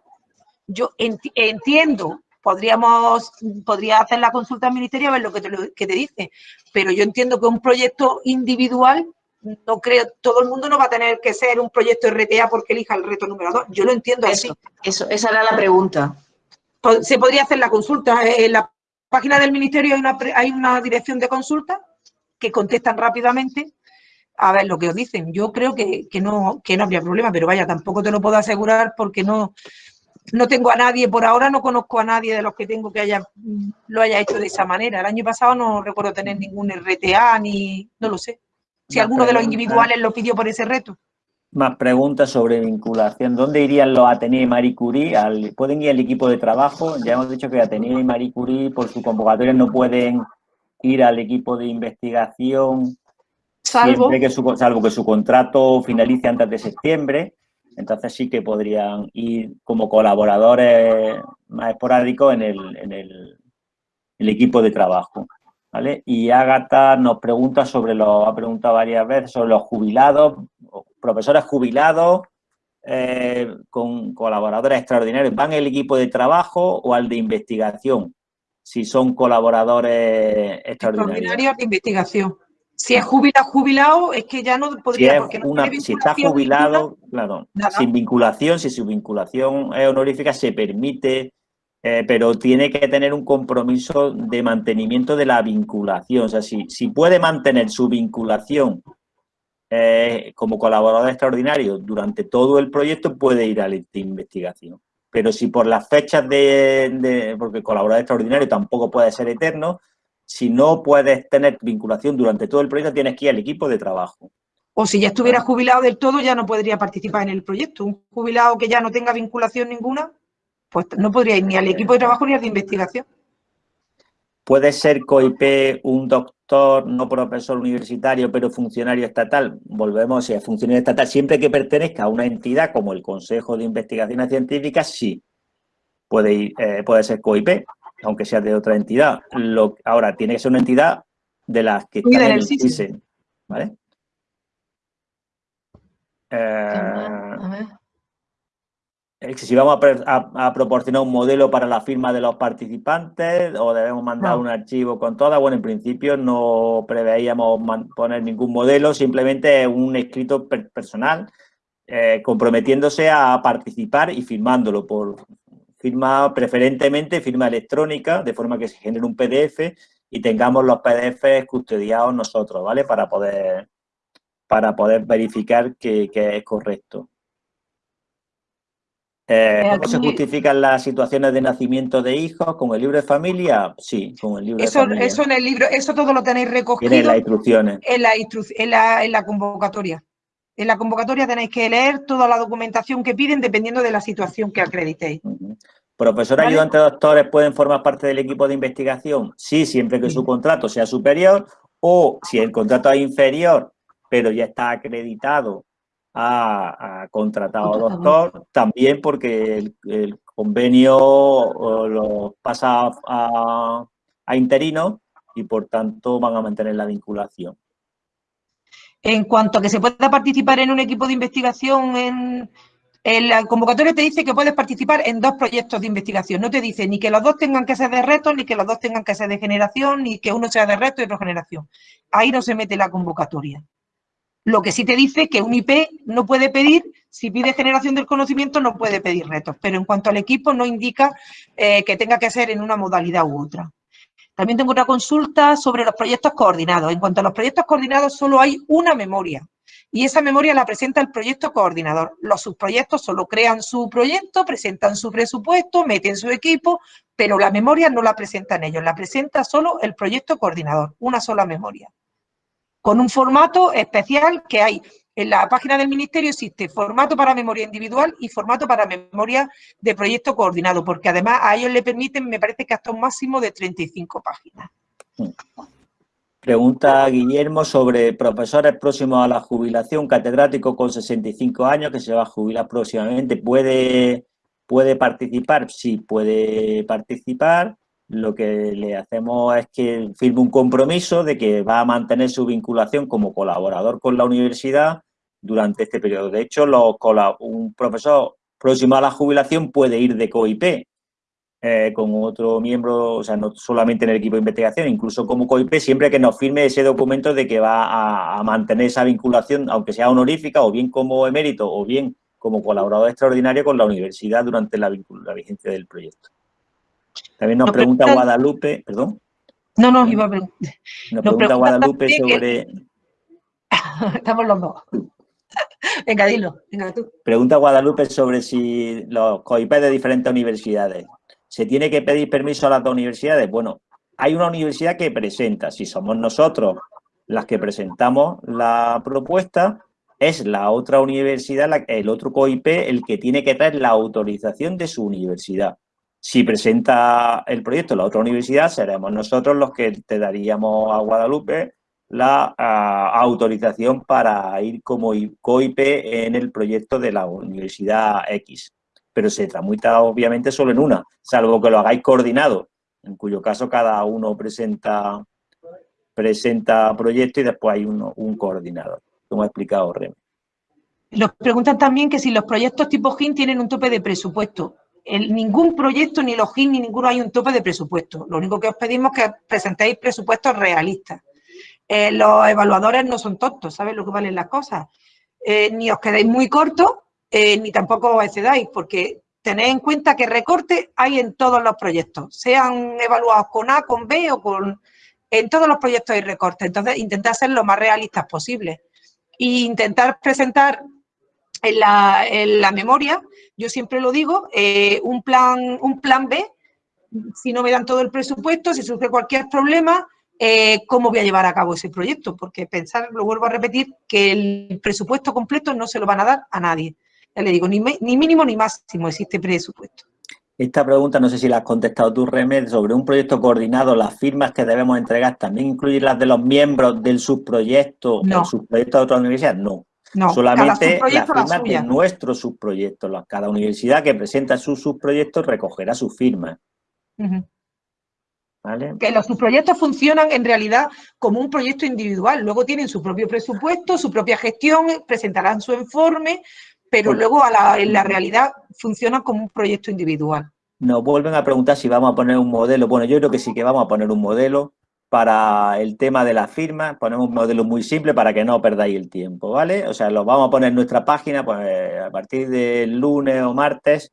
yo entiendo, podríamos, podría hacer la consulta al ministerio a ver lo que te, que te dice, pero yo entiendo que un proyecto individual, no creo, todo el mundo no va a tener que ser un proyecto RTA porque elija el reto número 2, yo lo entiendo
eso, así. Eso, esa era la pregunta.
Se podría hacer la consulta, en la página del ministerio hay una, hay una dirección de consulta que contestan rápidamente a ver lo que os dicen. Yo creo que, no, que no habría problema, pero vaya, tampoco te lo puedo asegurar porque no, no tengo a nadie, por ahora no conozco a nadie de los que tengo que haya lo haya hecho de esa manera. El año pasado no recuerdo tener ningún RTA ni, no lo sé. Si alguno de los individuales lo pidió por ese reto.
Más preguntas sobre vinculación. ¿Dónde irían los Ateneo y Marie Curie? ¿Pueden ir al equipo de trabajo? Ya hemos dicho que Ateneo y Marie Curie por su convocatoria no pueden ir al equipo de investigación salvo que su, salvo que su contrato finalice antes de septiembre. Entonces sí que podrían ir como colaboradores más esporádicos en el, en el, equipo de trabajo. ¿vale? Y Ágata nos pregunta sobre los, ha preguntado varias veces sobre los jubilados, profesores jubilados eh, con colaboradores extraordinarios. ¿Van el equipo de trabajo o al de investigación? si son colaboradores extraordinarios.
de investigación. Si es jubilado, jubilado, es que ya no podría...
Si, está jubilado, claro, sin vinculación, si su vinculación es honorífica, se permite, eh, pero tiene que tener un compromiso de mantenimiento de la vinculación. O sea, si, si puede mantener su vinculación eh, como colaborador extraordinario durante todo el proyecto, puede ir a la investigación. Pero si por las fechas de, porque colaborador extraordinario tampoco puede ser eterno, si no puedes tener vinculación durante todo el proyecto, tienes que ir al equipo de trabajo.
O si ya estuviera jubilado del todo, ya no podría participar en el proyecto. Un jubilado que ya no tenga vinculación ninguna, pues no podría ir ni al equipo de trabajo ni al de investigación.
¿Puede ser COIP un doctor, no profesor universitario, pero funcionario estatal? Volvemos, si es funcionario estatal, siempre que pertenezca a una entidad como el Consejo de Investigaciones Científicas, sí, puede, eh, puede ser COIP, aunque sea de otra entidad. Lo, ahora, tiene que ser una entidad de las que están en el CISEN, ¿vale? Eh, si vamos a, proporcionar un modelo para la firma de los participantes o debemos mandar un archivo con todas, bueno, en principio no preveíamos poner ningún modelo, simplemente un escrito personal eh, comprometiéndose a participar y firmándolo por firma preferentemente firma electrónica, de forma que se genere un PDF y tengamos los PDF custodiados nosotros, ¿vale? Para poder, para poder verificar que, es correcto. Eh, ¿Cómo se justifican las situaciones de nacimiento de hijos? ¿Con el libro de familia? Sí, con el libro
eso,
de familia.
Eso en el libro, eso todo lo tenéis recogido.
En las instrucciones.
En la, en la, en la convocatoria. En la convocatoria tenéis que leer toda la documentación que piden dependiendo de la situación que acreditéis.
¿Profesor ayudante doctores pueden formar parte del equipo de investigación? Sí, siempre que su contrato sea superior o si el contrato es inferior, pero ya está acreditado a, contratado doctor, también porque el, convenio lo pasa a, a interino y por tanto van a mantener la vinculación.
En cuanto a que se pueda participar en un equipo de investigación en, la convocatoria te dice que puedes participar en dos proyectos de investigación. No te dice ni que los dos tengan que ser de reto, ni que los dos tengan que ser de generación, ni que uno sea de reto y otro generación. Ahí no se mete la convocatoria. Lo que sí te dice que un IP no puede pedir, si pide generación del conocimiento, no puede pedir retos. Pero en cuanto al equipo, no indica eh, que tenga que ser en una modalidad u otra. También tengo otra consulta sobre los proyectos coordinados. En cuanto a los proyectos coordinados, solo hay una memoria y esa memoria la presenta el proyecto coordinador. Los subproyectos solo crean su proyecto, presentan su presupuesto, meten su equipo, pero la memoria no la presentan ellos, la presenta solo el proyecto coordinador, una sola memoria. Con un formato especial que hay en la página del Ministerio existe formato para memoria individual y formato para memoria de proyecto coordinado, porque además a ellos le permiten, me parece que hasta un máximo de 35 páginas.
Pregunta Guillermo sobre profesores próximos a la jubilación, catedrático con 65 años que se va a jubilar próximamente. ¿Puede, puede participar? Sí, puede participar. Lo que le hacemos es que firme un compromiso de que va a mantener su vinculación como colaborador con la universidad durante este periodo. De hecho, un profesor próximo a la jubilación puede ir de COIP eh, con otro miembro, o sea, no solamente en el equipo de investigación, incluso como COIP, siempre que nos firme ese documento de que va a, mantener esa vinculación, aunque sea honorífica, o bien como emérito, o bien como colaborador extraordinario con la universidad durante la, vigencia del proyecto. También nos, pregunta, Guadalupe, perdón.
No, no, iba a preguntar.
Nos, pregunta, Guadalupe sobre... <laughs>
Estamos los dos. Venga, dilo. Venga, tú.
Pregunta Guadalupe sobre si los COIP de diferentes universidades. ¿Se tiene que pedir permiso a las dos universidades? Bueno, hay una universidad que presenta. Si somos nosotros las que presentamos la propuesta, es la otra universidad, el otro COIP, el que tiene que traer la autorización de su universidad. Si presenta el proyecto la otra universidad, seremos nosotros los que te daríamos a Guadalupe la ah, autorización para ir como COIP en el proyecto de la Universidad X. Pero se tramita obviamente solo en una, salvo que lo hagáis coordinado, en cuyo caso cada uno presenta, presenta proyecto y después hay uno, un coordinador, como ha explicado Remy.
Nos preguntan también que si los proyectos tipo GIN tienen un tope de presupuesto. En ningún proyecto, ni los GIN, ni ninguno hay un tope de presupuesto. Lo único que os pedimos es que presentéis presupuestos realistas. Eh, los evaluadores no son tontos, ¿sabes lo que valen las cosas? Eh, ni os quedéis muy cortos, eh, ni tampoco os excedáis, porque tenéis en cuenta que recortes hay en todos los proyectos, sean evaluados con A, con B o con... En todos los proyectos hay recortes, entonces intentad ser lo más realistas posible. E intentar presentar en la, en la, memoria, yo siempre lo digo, un, plan, un plan B, si no me dan todo el presupuesto, si surge cualquier problema, eh, cómo voy a llevar a cabo ese proyecto, porque pensar, lo vuelvo a repetir, que el presupuesto completo no se lo van a dar a nadie. Ya le digo, ni, ni mínimo ni máximo existe presupuesto.
Esta pregunta, no sé si la has contestado tú, Remed, sobre un proyecto coordinado, las firmas que debemos entregar, ¿también incluyen las de los miembros del subproyecto,
no.
el subproyecto de otra universidad? No. no Solamente las firmas de nuestro subproyecto. Cada universidad que presenta su subproyecto recogerá su firma. ¿Vale?
Que los subproyectos funcionan en realidad como un proyecto individual. Luego tienen su propio presupuesto, su propia gestión, presentarán su informe, pero luego en la realidad funciona como un proyecto individual.
Nos vuelven a preguntar si vamos a poner un modelo. Bueno, yo creo que sí que vamos a poner un modelo para el tema de las firmas. Ponemos un modelo muy simple para que no perdáis el tiempo, ¿vale? O sea, lo vamos a poner en nuestra página, pues a partir del lunes o martes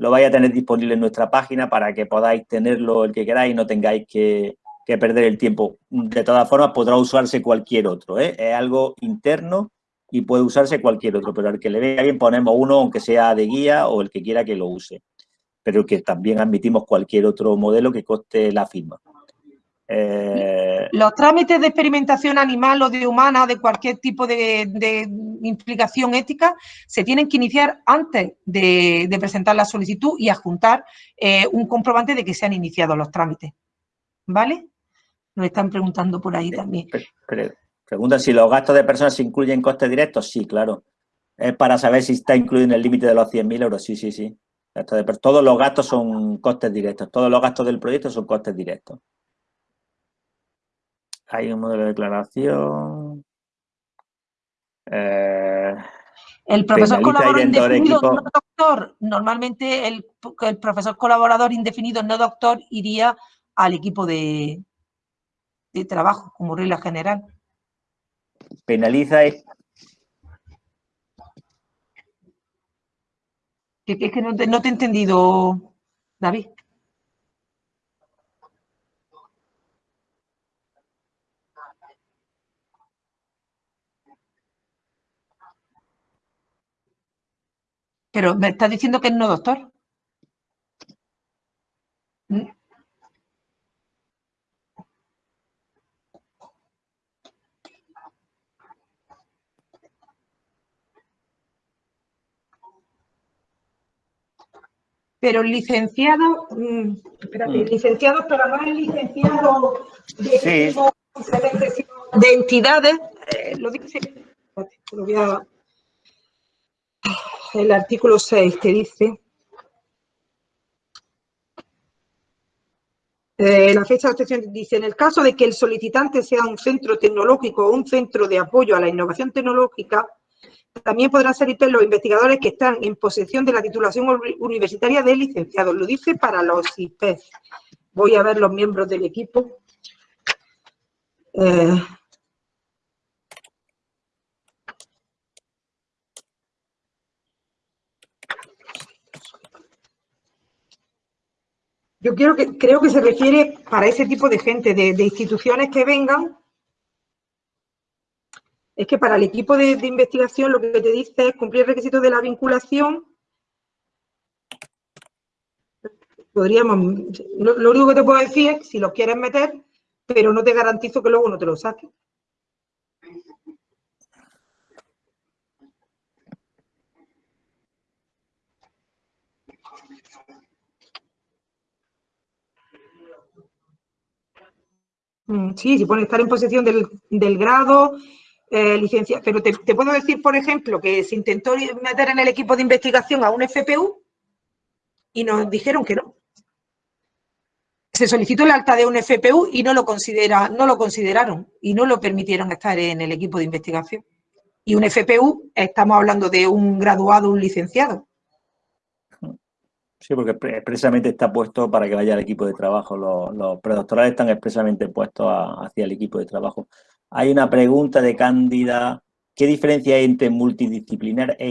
lo vais a tener disponible en nuestra página para que podáis tenerlo el que queráis y no tengáis que, que perder el tiempo. De todas formas, podrá usarse cualquier otro, ¿eh? Es algo interno y puede usarse cualquier otro, pero al que le venga bien ponemos uno, aunque sea de guía o el que quiera que lo use. Pero que también admitimos cualquier otro modelo que coste la firma.
Eh... Los trámites de experimentación animal o de humana, de cualquier tipo de, implicación ética, se tienen que iniciar antes de, presentar la solicitud y adjuntar eh, un comprobante de que se han iniciado los trámites. ¿Vale? Nos están preguntando por ahí también.
Preguntan si los gastos de personas se incluyen costes directos. Sí, claro. Es para saber si está incluido en el límite de los 100.000 euros. Sí, sí, sí. Todos los gastos son costes directos. Todos los gastos del proyecto son costes directos. Hay un modelo de declaración.
Eh, el profesor colaborador indefinido no doctor, normalmente el, el, profesor colaborador indefinido no doctor iría al equipo de, de trabajo como regla general
penaliza es...
Es que no te, no te he entendido, David. Pero me estás diciendo que es no doctor. pero licenciado, mm, espérate, mm. licenciado, pero no es licenciado de, de entidades, eh, lo dice, lo voy a, el artículo 6 que dice, eh, la fecha de obtención dice, en el caso de que el solicitante sea un centro tecnológico o un centro de apoyo a la innovación tecnológica, también podrán ser los investigadores que están en posesión de la titulación universitaria de licenciado. Lo dice para los IPES. Voy a ver los miembros del equipo. Eh, yo quiero que, creo que se refiere para ese tipo de gente, de instituciones que vengan es que para el equipo de, investigación lo que te dice es cumplir requisitos de la vinculación. Podríamos, lo, único que te puedo decir es si los quieres meter, pero no te garantizo que luego no te lo saques. Sí, si pone estar en posesión del, del grado, eh, licencia, pero te, puedo decir, por ejemplo, que se intentó meter en el equipo de investigación a un FPU y nos dijeron que no. Se solicitó el alta de un FPU y no lo, considera, no lo consideraron y no lo permitieron estar en el equipo de investigación. Y un FPU, estamos hablando de un graduado, un licenciado.
Sí, porque expresamente está puesto para que vaya al equipo de trabajo. Los, predoctorales están expresamente puestos hacia el equipo de trabajo. Hay una pregunta de Cándida. ¿Qué diferencia hay entre multidisciplinar e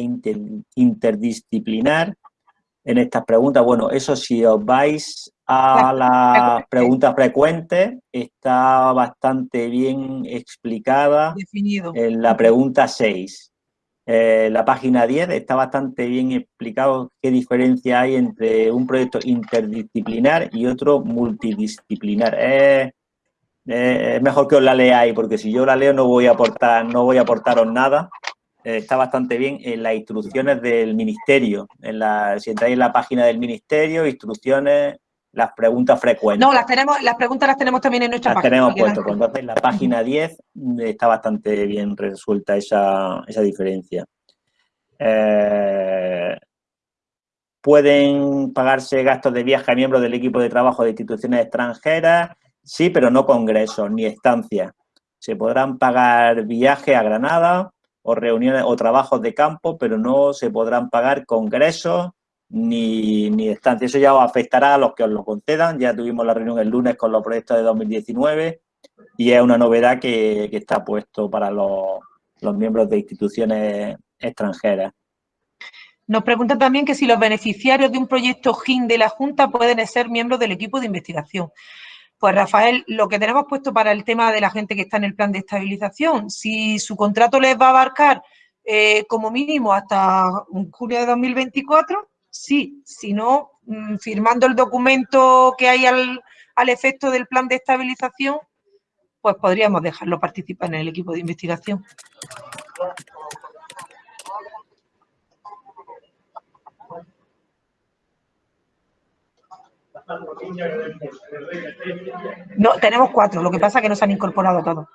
interdisciplinar? En estas preguntas, bueno, eso si os vais a las preguntas frecuentes, está bastante bien explicada
Definido.
en la pregunta 6. Eh, la página 10 está bastante bien explicado qué diferencia hay entre un proyecto interdisciplinar y otro multidisciplinar. Es mejor que os la leáis, porque si yo la leo no voy a aportar, no voy a aportaros nada. Eh, está bastante bien en las instrucciones del ministerio. Si entráis en la página del ministerio, instrucciones, las preguntas frecuentes.
No, las tenemos, las preguntas las tenemos también en nuestra
las
página.
tenemos puesto. Pues entonces, en la página 10 está bastante bien resuelta esa, esa diferencia. Eh, pueden pagarse gastos de viaje a miembros del equipo de trabajo de instituciones extranjeras, sí, pero no congresos ni estancias. Se podrán pagar viajes a Granada o reuniones o trabajos de campo, pero no se podrán pagar congresos ni, ni estancias. Eso ya os afectará a los que os lo concedan. Ya tuvimos la reunión el lunes con los proyectos de 2019 y es una novedad que, que está puesto para los, los miembros de instituciones extranjeras.
Nos preguntan también que si los beneficiarios de un proyecto GIN de la Junta pueden ser miembros del equipo de investigación. Pues Rafael, lo que tenemos puesto para el tema de la gente que está en el plan de estabilización, si su contrato les va a abarcar eh, como mínimo hasta junio de 2024, sí, si no, mm, firmando el documento que hay al, al efecto del plan de estabilización, pues podríamos dejarlo participar en el equipo de investigación. No, tenemos cuatro, lo que pasa es que no se han incorporado todos.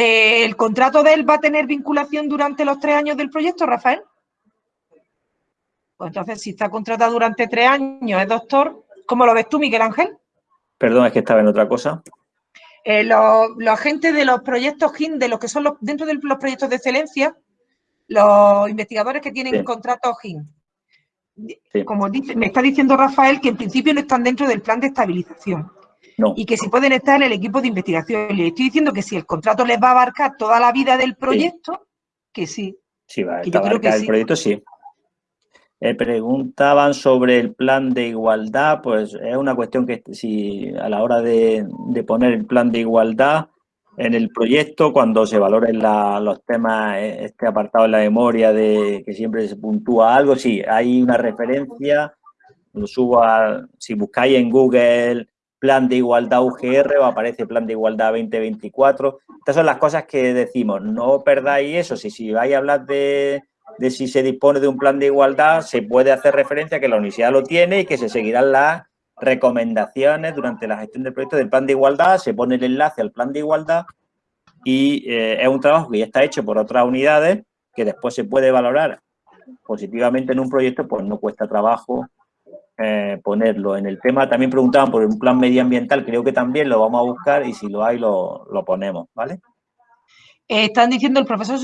Eh, ¿El contrato de él va a tener vinculación durante los tres años del proyecto, Rafael? Pues entonces, si está contratado durante tres años, es doctor, ¿cómo lo ves tú, Miguel Ángel?
Perdón, es que estaba en otra cosa.
Eh, los, los, agentes de los proyectos GIN, de los que son los, dentro de los proyectos de excelencia, los investigadores que tienen sí. contratos GIN. Sí. Como dice, me está diciendo Rafael que en principio no están dentro del plan de estabilización.
No.
Y que si pueden estar en el equipo de investigación. Le estoy diciendo que si el contrato les va a abarcar toda la vida del proyecto, sí. que sí.
Sí, va a abarcar el proyecto, sí. Eh, preguntaban sobre el plan de igualdad, pues es una cuestión que si a la hora de, de poner el plan de igualdad, en el proyecto, cuando se valoren la, los temas, eh, este apartado en la memoria de que siempre se puntúa algo, sí, hay una referencia, lo subo a, si buscáis en Google plan de igualdad UGR o aparece plan de igualdad 2024. Estas son las cosas que decimos, no perdáis eso, si, vais a hablar de, de si se dispone de un plan de igualdad, se puede hacer referencia a que la universidad lo tiene y que se seguirán las recomendaciones durante la gestión del proyecto del plan de igualdad, se pone el enlace al plan de igualdad y eh, es un trabajo que ya está hecho por otras unidades que después se puede valorar positivamente en un proyecto, pues no cuesta trabajo eh, ponerlo. En el tema también preguntaban por un plan medioambiental, creo que también lo vamos a buscar y si lo hay lo, lo ponemos, ¿vale?
Eh, están diciendo el profesor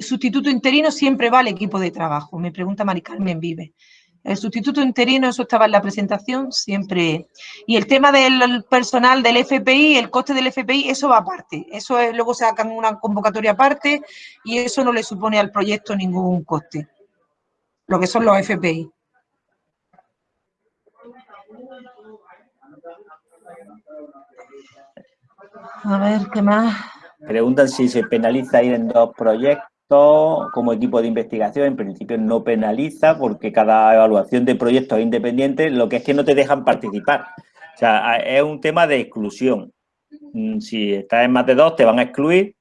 sustituto interino siempre va al equipo de trabajo, me pregunta Mari Carmen Vive. El sustituto interino, eso estaba en la presentación, siempre. Y el tema del personal del FPI, el coste del FPI, eso va aparte. Eso es, luego sacan una convocatoria aparte y eso no le supone al proyecto ningún coste. Lo que son los FPI. A ver, ¿qué más?
Preguntan si se penaliza ir en dos proyectos como equipo de investigación. En principio no penaliza porque cada evaluación de proyectos es independiente, lo que es que no te dejan participar. O sea, es un tema de exclusión. Mm, si estás en más de dos, te van a excluir.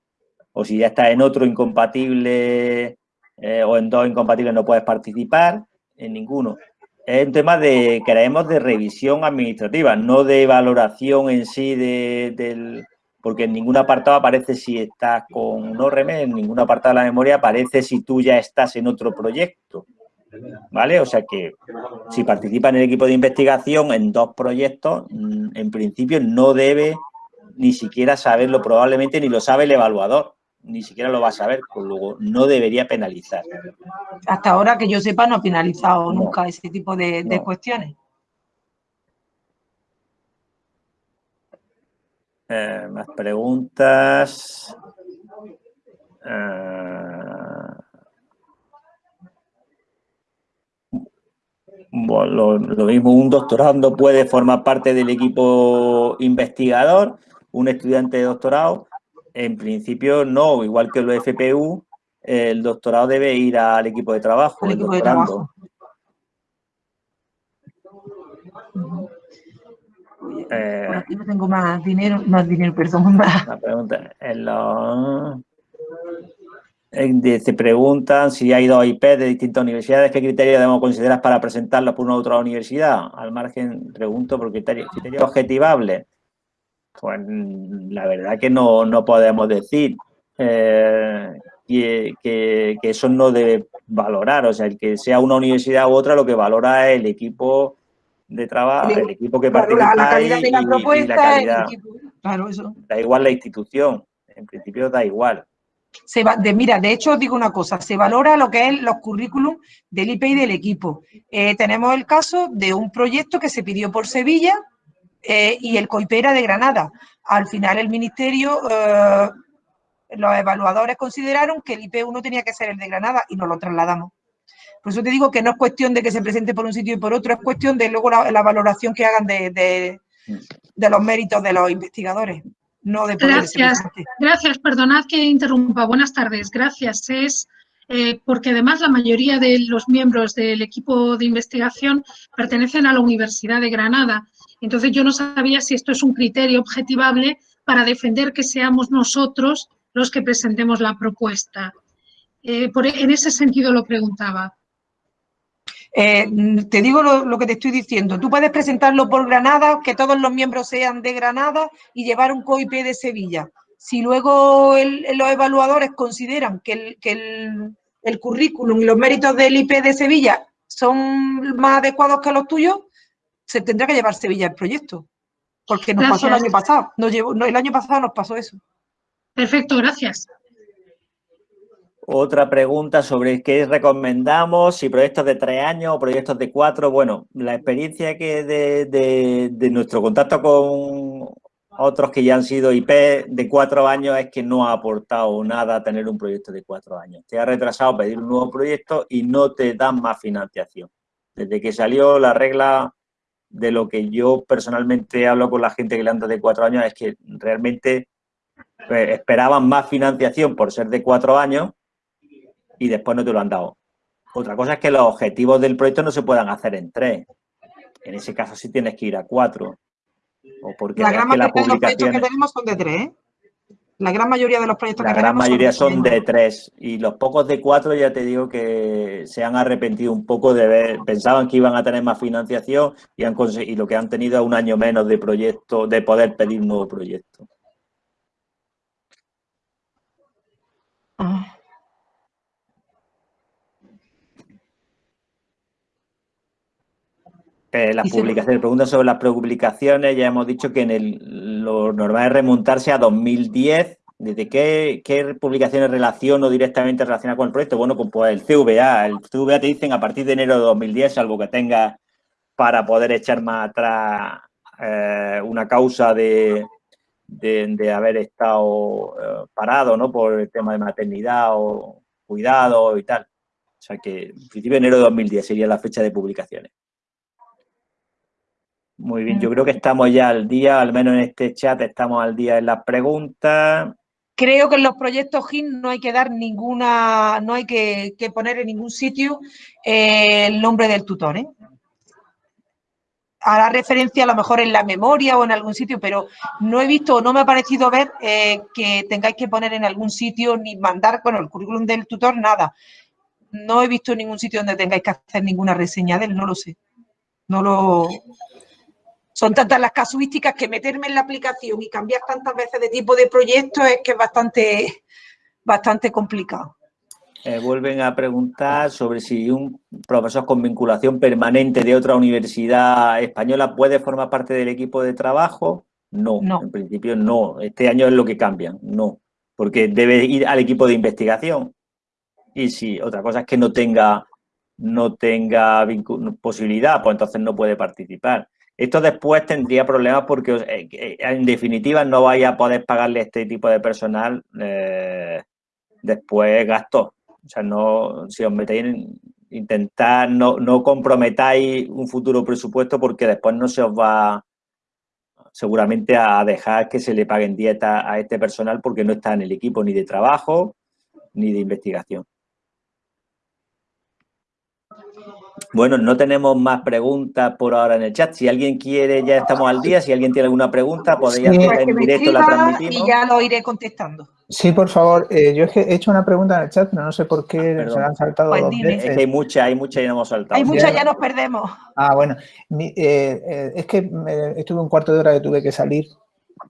O si ya estás en otro incompatible eh, o en dos incompatibles no puedes participar en ninguno. Es un tema de, creemos, de revisión administrativa, no de valoración en sí de, del porque en ningún apartado aparece si estás con un ORM, en ningún apartado de la memoria aparece si tú ya estás en otro proyecto. ¿Vale? O sea que si participa en el equipo de investigación en dos proyectos, mm, en principio no debe ni siquiera saberlo, probablemente ni lo sabe el evaluador, ni siquiera lo va a saber, con luego no debería penalizar.
Hasta ahora que yo sepa no ha penalizado no. nunca ese tipo de, cuestiones.
Eh, más preguntas. Eh, bueno, lo, lo, mismo, un doctorando puede formar parte del equipo investigador, un estudiante de doctorado, en principio no, igual que los FPU, el doctorado debe ir al equipo de trabajo.
El equipo de trabajo. Eh, aquí no tengo más dinero, más dinero, perdón, <laughs> más.
La pregunta, en los... Se preguntan si hay dos IP de distintas universidades, ¿qué criterios debemos considerar para presentarlos por una u otra universidad? Al margen, pregunto por criterios, criterios objetivables. Pues la verdad que no, no podemos decir eh, que, que, eso no debe valorar. O sea, el que sea una universidad u otra, lo que valora es el equipo de trabajo, el, equipo que participa
la calidad de la propuesta,
claro, eso. Da igual la institución, en principio da igual.
Se va, de, mira, de hecho os digo una cosa, se valora lo que es los currículum del IP y del equipo. Eh, tenemos el caso de un proyecto que se pidió por Sevilla eh, y el COIP era de Granada. Al final el ministerio, eh, los evaluadores consideraron que el IP1 tenía que ser el de Granada y nos lo trasladamos. Por eso te digo que no es cuestión de que se presente por un sitio y por otro, es cuestión de luego la, valoración que hagan de, los méritos de los investigadores. No de
gracias, gracias, perdonad que interrumpa. Buenas tardes, gracias. Es eh, porque además la mayoría de los miembros del equipo de investigación pertenecen a la Universidad de Granada. Entonces yo no sabía si esto es un criterio objetivable para defender que seamos nosotros los que presentemos la propuesta. Eh, en ese sentido lo preguntaba.
Eh, te digo lo, que te estoy diciendo. Tú puedes presentarlo por Granada, que todos los miembros sean de Granada y llevar un COIP de Sevilla. Si luego los evaluadores consideran que, el, currículum y los méritos del IP de Sevilla son más adecuados que los tuyos, se tendrá que llevar Sevilla el proyecto. Porque nos pasó el año pasado. el año pasado nos pasó eso.
Perfecto, gracias.
Otra pregunta sobre qué recomendamos, si proyectos de tres años o proyectos de cuatro. Bueno, la experiencia que de, nuestro contacto con otros que ya han sido IP de cuatro años es que no ha aportado nada tener un proyecto de cuatro años. Te ha retrasado pedir un nuevo proyecto y no te dan más financiación. Desde que salió la regla de lo que yo personalmente hablo con la gente que le anda de cuatro años es que realmente pues, esperaban más financiación por ser de cuatro años y después no te lo han dado. Otra cosa es que los objetivos del proyecto no se puedan hacer en tres. En ese caso sí tienes que ir a cuatro. O porque
la gran mayoría de los proyectos que tenemos son de tres, ¿eh? La gran mayoría de los proyectos
que tenemos La gran mayoría son de, tres. Y los pocos de cuatro ya te digo que se han arrepentido un poco de ver, pensaban que iban a tener más financiación y, han y lo que han tenido es un año menos de proyecto, de poder pedir un nuevo proyecto. Ah. Eh, las publicaciones, preguntas sobre las publicaciones, ya hemos dicho que en el, lo normal es remontarse a 2010. ¿Desde qué, qué publicaciones relaciono directamente relacionadas con el proyecto? Bueno, pues, el CVA. El CVA te dicen a partir de enero de 2010, salvo que tengas para poder echar más atrás eh, una causa de, de, haber estado eh, parado, ¿no? Por el tema de maternidad o cuidado y tal. O sea que, en principio, enero de 2010 sería la fecha de publicaciones. Muy bien, yo creo que estamos ya al día, al menos en este chat estamos al día en las preguntas.
Creo que en los proyectos GIN no hay que dar ninguna, no hay que, poner en ningún sitio eh, el nombre del tutor. ¿eh? Hará referencia a lo mejor en la memoria o en algún sitio, pero no he visto, no me ha parecido ver eh, que tengáis que poner en algún sitio ni mandar, bueno, el currículum del tutor, nada. No he visto ningún sitio donde tengáis que hacer ninguna reseña de él, no lo sé. No lo, son tantas las casuísticas que meterme en la aplicación y cambiar tantas veces de tipo de proyecto es que es bastante, bastante complicado.
Eh, vuelven a preguntar sobre si un profesor con vinculación permanente de otra universidad española puede formar parte del equipo de trabajo. No, no, en principio no. Este año es lo que cambian, no. Porque debe ir al equipo de investigación. Y si otra cosa es que no tenga, no tenga posibilidad, pues entonces no puede participar. Esto después tendría problemas porque eh, eh, en definitiva no vaya a poder pagarle este tipo de personal eh, después gastos. O sea, no, si os metéis en intentar, no, no comprometáis un futuro presupuesto porque después no se os va seguramente a dejar que se le paguen dietas a este personal porque no está en el equipo ni de trabajo ni de investigación. Bueno, no tenemos más preguntas por ahora en el chat. Si alguien quiere, ya estamos al día. Si alguien tiene alguna pregunta, podéis
Sí.
hacerla en directo, la transmitimos.
Y ya lo iré contestando.
Sí, por favor. Eh, yo es que he hecho una pregunta en el chat, pero no sé por qué
perdón.
se la han saltado
Pues
dos
dime.
Es que
veces.
hay muchas, hay muchas y no hemos saltado.
Hay muchas, ya nos perdemos.
Ah, bueno. Mi- eh, eh, es que me- estuve un cuarto de hora que tuve que salir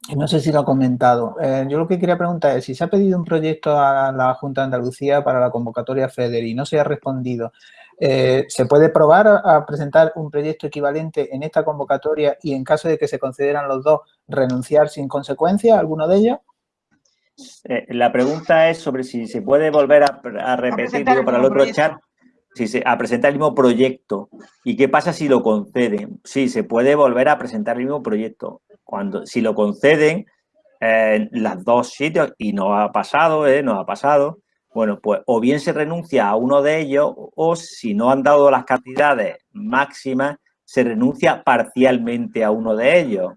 y no sé si lo ha comentado. Eh, yo lo que quería preguntar es si se ha pedido un proyecto a la Junta de Andalucía para la convocatoria FEDER y no se ha respondido, eh, ¿se puede probar a, a presentar un proyecto equivalente en esta convocatoria y en caso de que se consideran los dos, renunciar sin consecuencia a alguno de ellos?
Eh, la pregunta es sobre si se puede volver a, a repetir
presentar
digo, para el otro
proyecto.
chat, si se, a presentar el mismo proyecto. ¿Y qué pasa si lo conceden? Sí, se puede volver a presentar el mismo proyecto. Cuando, si lo conceden, eh, las dos sitios, y no ha pasado, ¿eh? no ha pasado, bueno, pues o bien se renuncia a uno de ellos o si no han dado las cantidades máximas, se renuncia parcialmente a uno de ellos.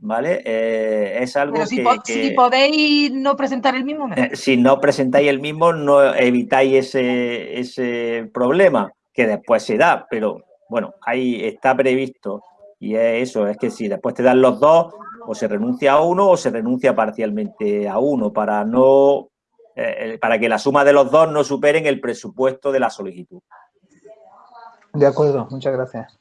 ¿Vale? Eh, es algo
Pero si,
que-
po- si podéis no presentar el mismo,
eh, si no presentáis el mismo, no evitáis ese, ese problema que después se da, pero bueno, ahí está previsto y es eso, es que si después te dan los dos, o se renuncia a uno o se renuncia parcialmente a uno para no eh, para que la suma de los dos no superen el presupuesto de la solicitud.
De acuerdo, muchas gracias.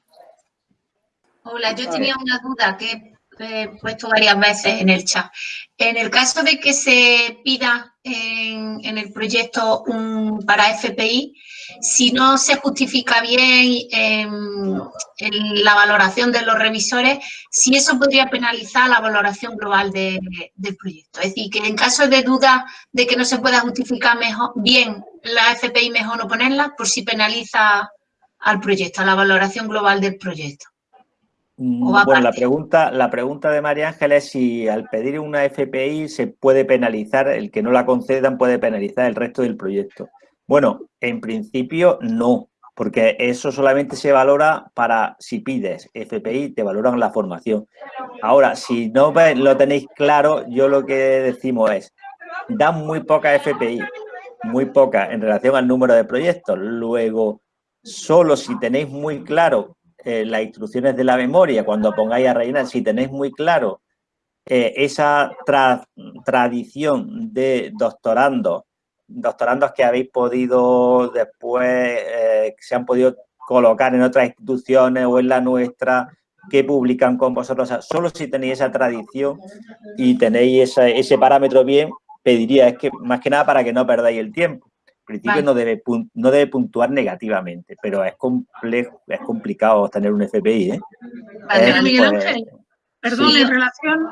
Hola, yo tenía una duda que he puesto varias veces en el chat. En el caso de que se pida en, en el proyecto un, para FPI, si no se justifica bien em, en la valoración de los revisores, si eso podría penalizar la valoración global de- del proyecto. Es decir, que en caso de duda de que no se pueda justificar mejor, bien la FPI, mejor no ponerla, por si penaliza al proyecto, a la valoración global del proyecto.
Mm, Bueno, la pregunta, la pregunta de María Ángeles es si al pedir una FPI se puede penalizar, el que no la concedan puede penalizar el resto del proyecto. Bueno, en principio no, porque eso solamente se valora para si pides FPI, te valoran la formación. Ahora, si no lo tenéis claro, yo lo que decimos es, dan muy poca FPI, muy poca en relación al número de proyectos. Luego, solo si tenéis muy claro eh, las instrucciones de la memoria, cuando pongáis a rellenar, si tenéis muy claro eh, esa tra- tradición de doctorandos, doctorandos que habéis podido después, eh, que se han podido colocar en otras instituciones o en la nuestra, que publican con vosotros. O sea, solo si tenéis esa tradición y tenéis esa- ese parámetro bien, pediría, es que más que nada para que no perdáis el tiempo. En principio
Vale.
no, debe, no debe puntuar negativamente, pero es complejo, es complicado tener un FPI, ¿eh?
Vale.
Miguel
pues,
Ángel, Perdón,
sí.
en relación,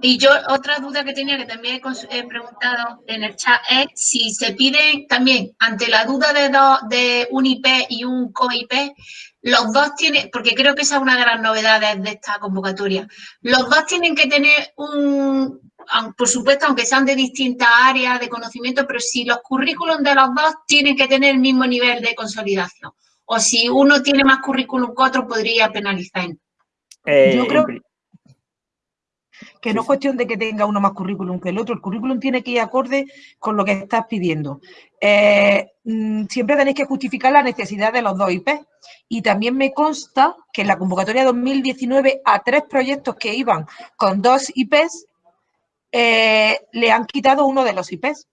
Y yo otra duda que tenía que también he preguntado en el chat es si se pide también ante la duda de dos de un IP y un COIP, los dos tienen, porque creo que esa es una de las novedades de esta convocatoria, los dos tienen que tener un, por supuesto, aunque sean de distintas áreas de conocimiento, pero si los currículums de los dos tienen que tener el mismo nivel de consolidación. O si uno tiene más currículum que otro, podría penalizar.
Eh,
Yo creo-
pri-
Que no es cuestión de que tenga uno más currículum que el otro. El currículum tiene que ir acorde con lo que estás pidiendo. Eh, mm, siempre tenéis que justificar la necesidad de los dos IP. Y también me consta que en la convocatoria 2019 a tres proyectos que iban con dos IPs, eh, le han quitado uno de los IPs.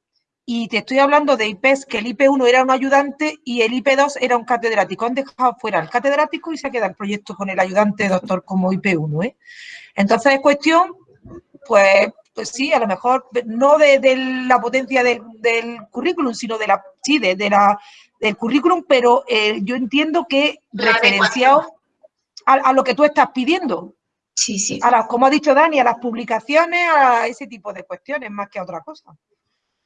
Y te estoy hablando de IPs que el IP1 era un ayudante y el IP2 era un catedrático. Han dejado fuera el catedrático y se queda el proyecto con el ayudante doctor como IP1. ¿eh? Entonces es cuestión, pues, pues sí, a lo mejor no de, de la potencia del, del currículum, sino de la, sí, de, de la, del currículum, pero eh, yo entiendo que
La
referenciado a, a lo que tú estás pidiendo.
Sí, sí.
A las, como ha dicho Dani, a las publicaciones, a ese tipo de cuestiones, más que a otra cosa.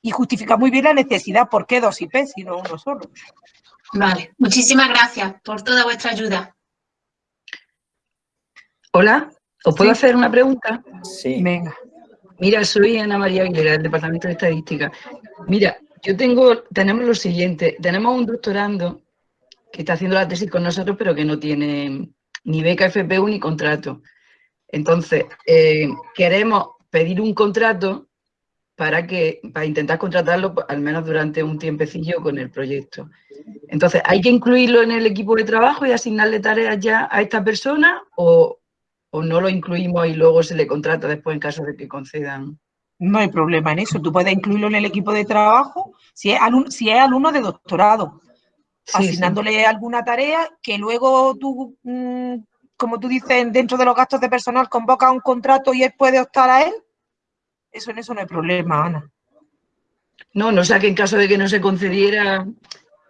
Y justifica muy bien la necesidad, ¿por qué dos IP y no uno solo?
Vale, muchísimas gracias por toda vuestra ayuda.
Hola, ¿os puedo
Sí.
hacer una pregunta?
sí.
Venga.
Mira, soy Ana María Aguilera, del Departamento de Estadística. Mira, yo tengo, tenemos lo siguiente, tenemos un doctorando que está haciendo la tesis con nosotros, pero que no tiene ni beca FPU ni contrato. Entonces, eh, queremos pedir un contrato para, que, para intentar contratarlo al menos durante un tiempecillo con el proyecto. Entonces, ¿hay que incluirlo en el equipo de trabajo y asignarle tareas ya a esta persona o, no lo incluimos y luego se le contrata después en caso de que concedan?
No hay problema en eso. Tú puedes incluirlo en el equipo de trabajo si es alumno, si es alumno de doctorado, asignándole alguna tarea que luego tú, mm, como tú dices, dentro de los gastos de personal convoca un contrato y él puede optar a él. Eso en eso no hay problema, Ana.
No, no sea que en caso de que no se concediera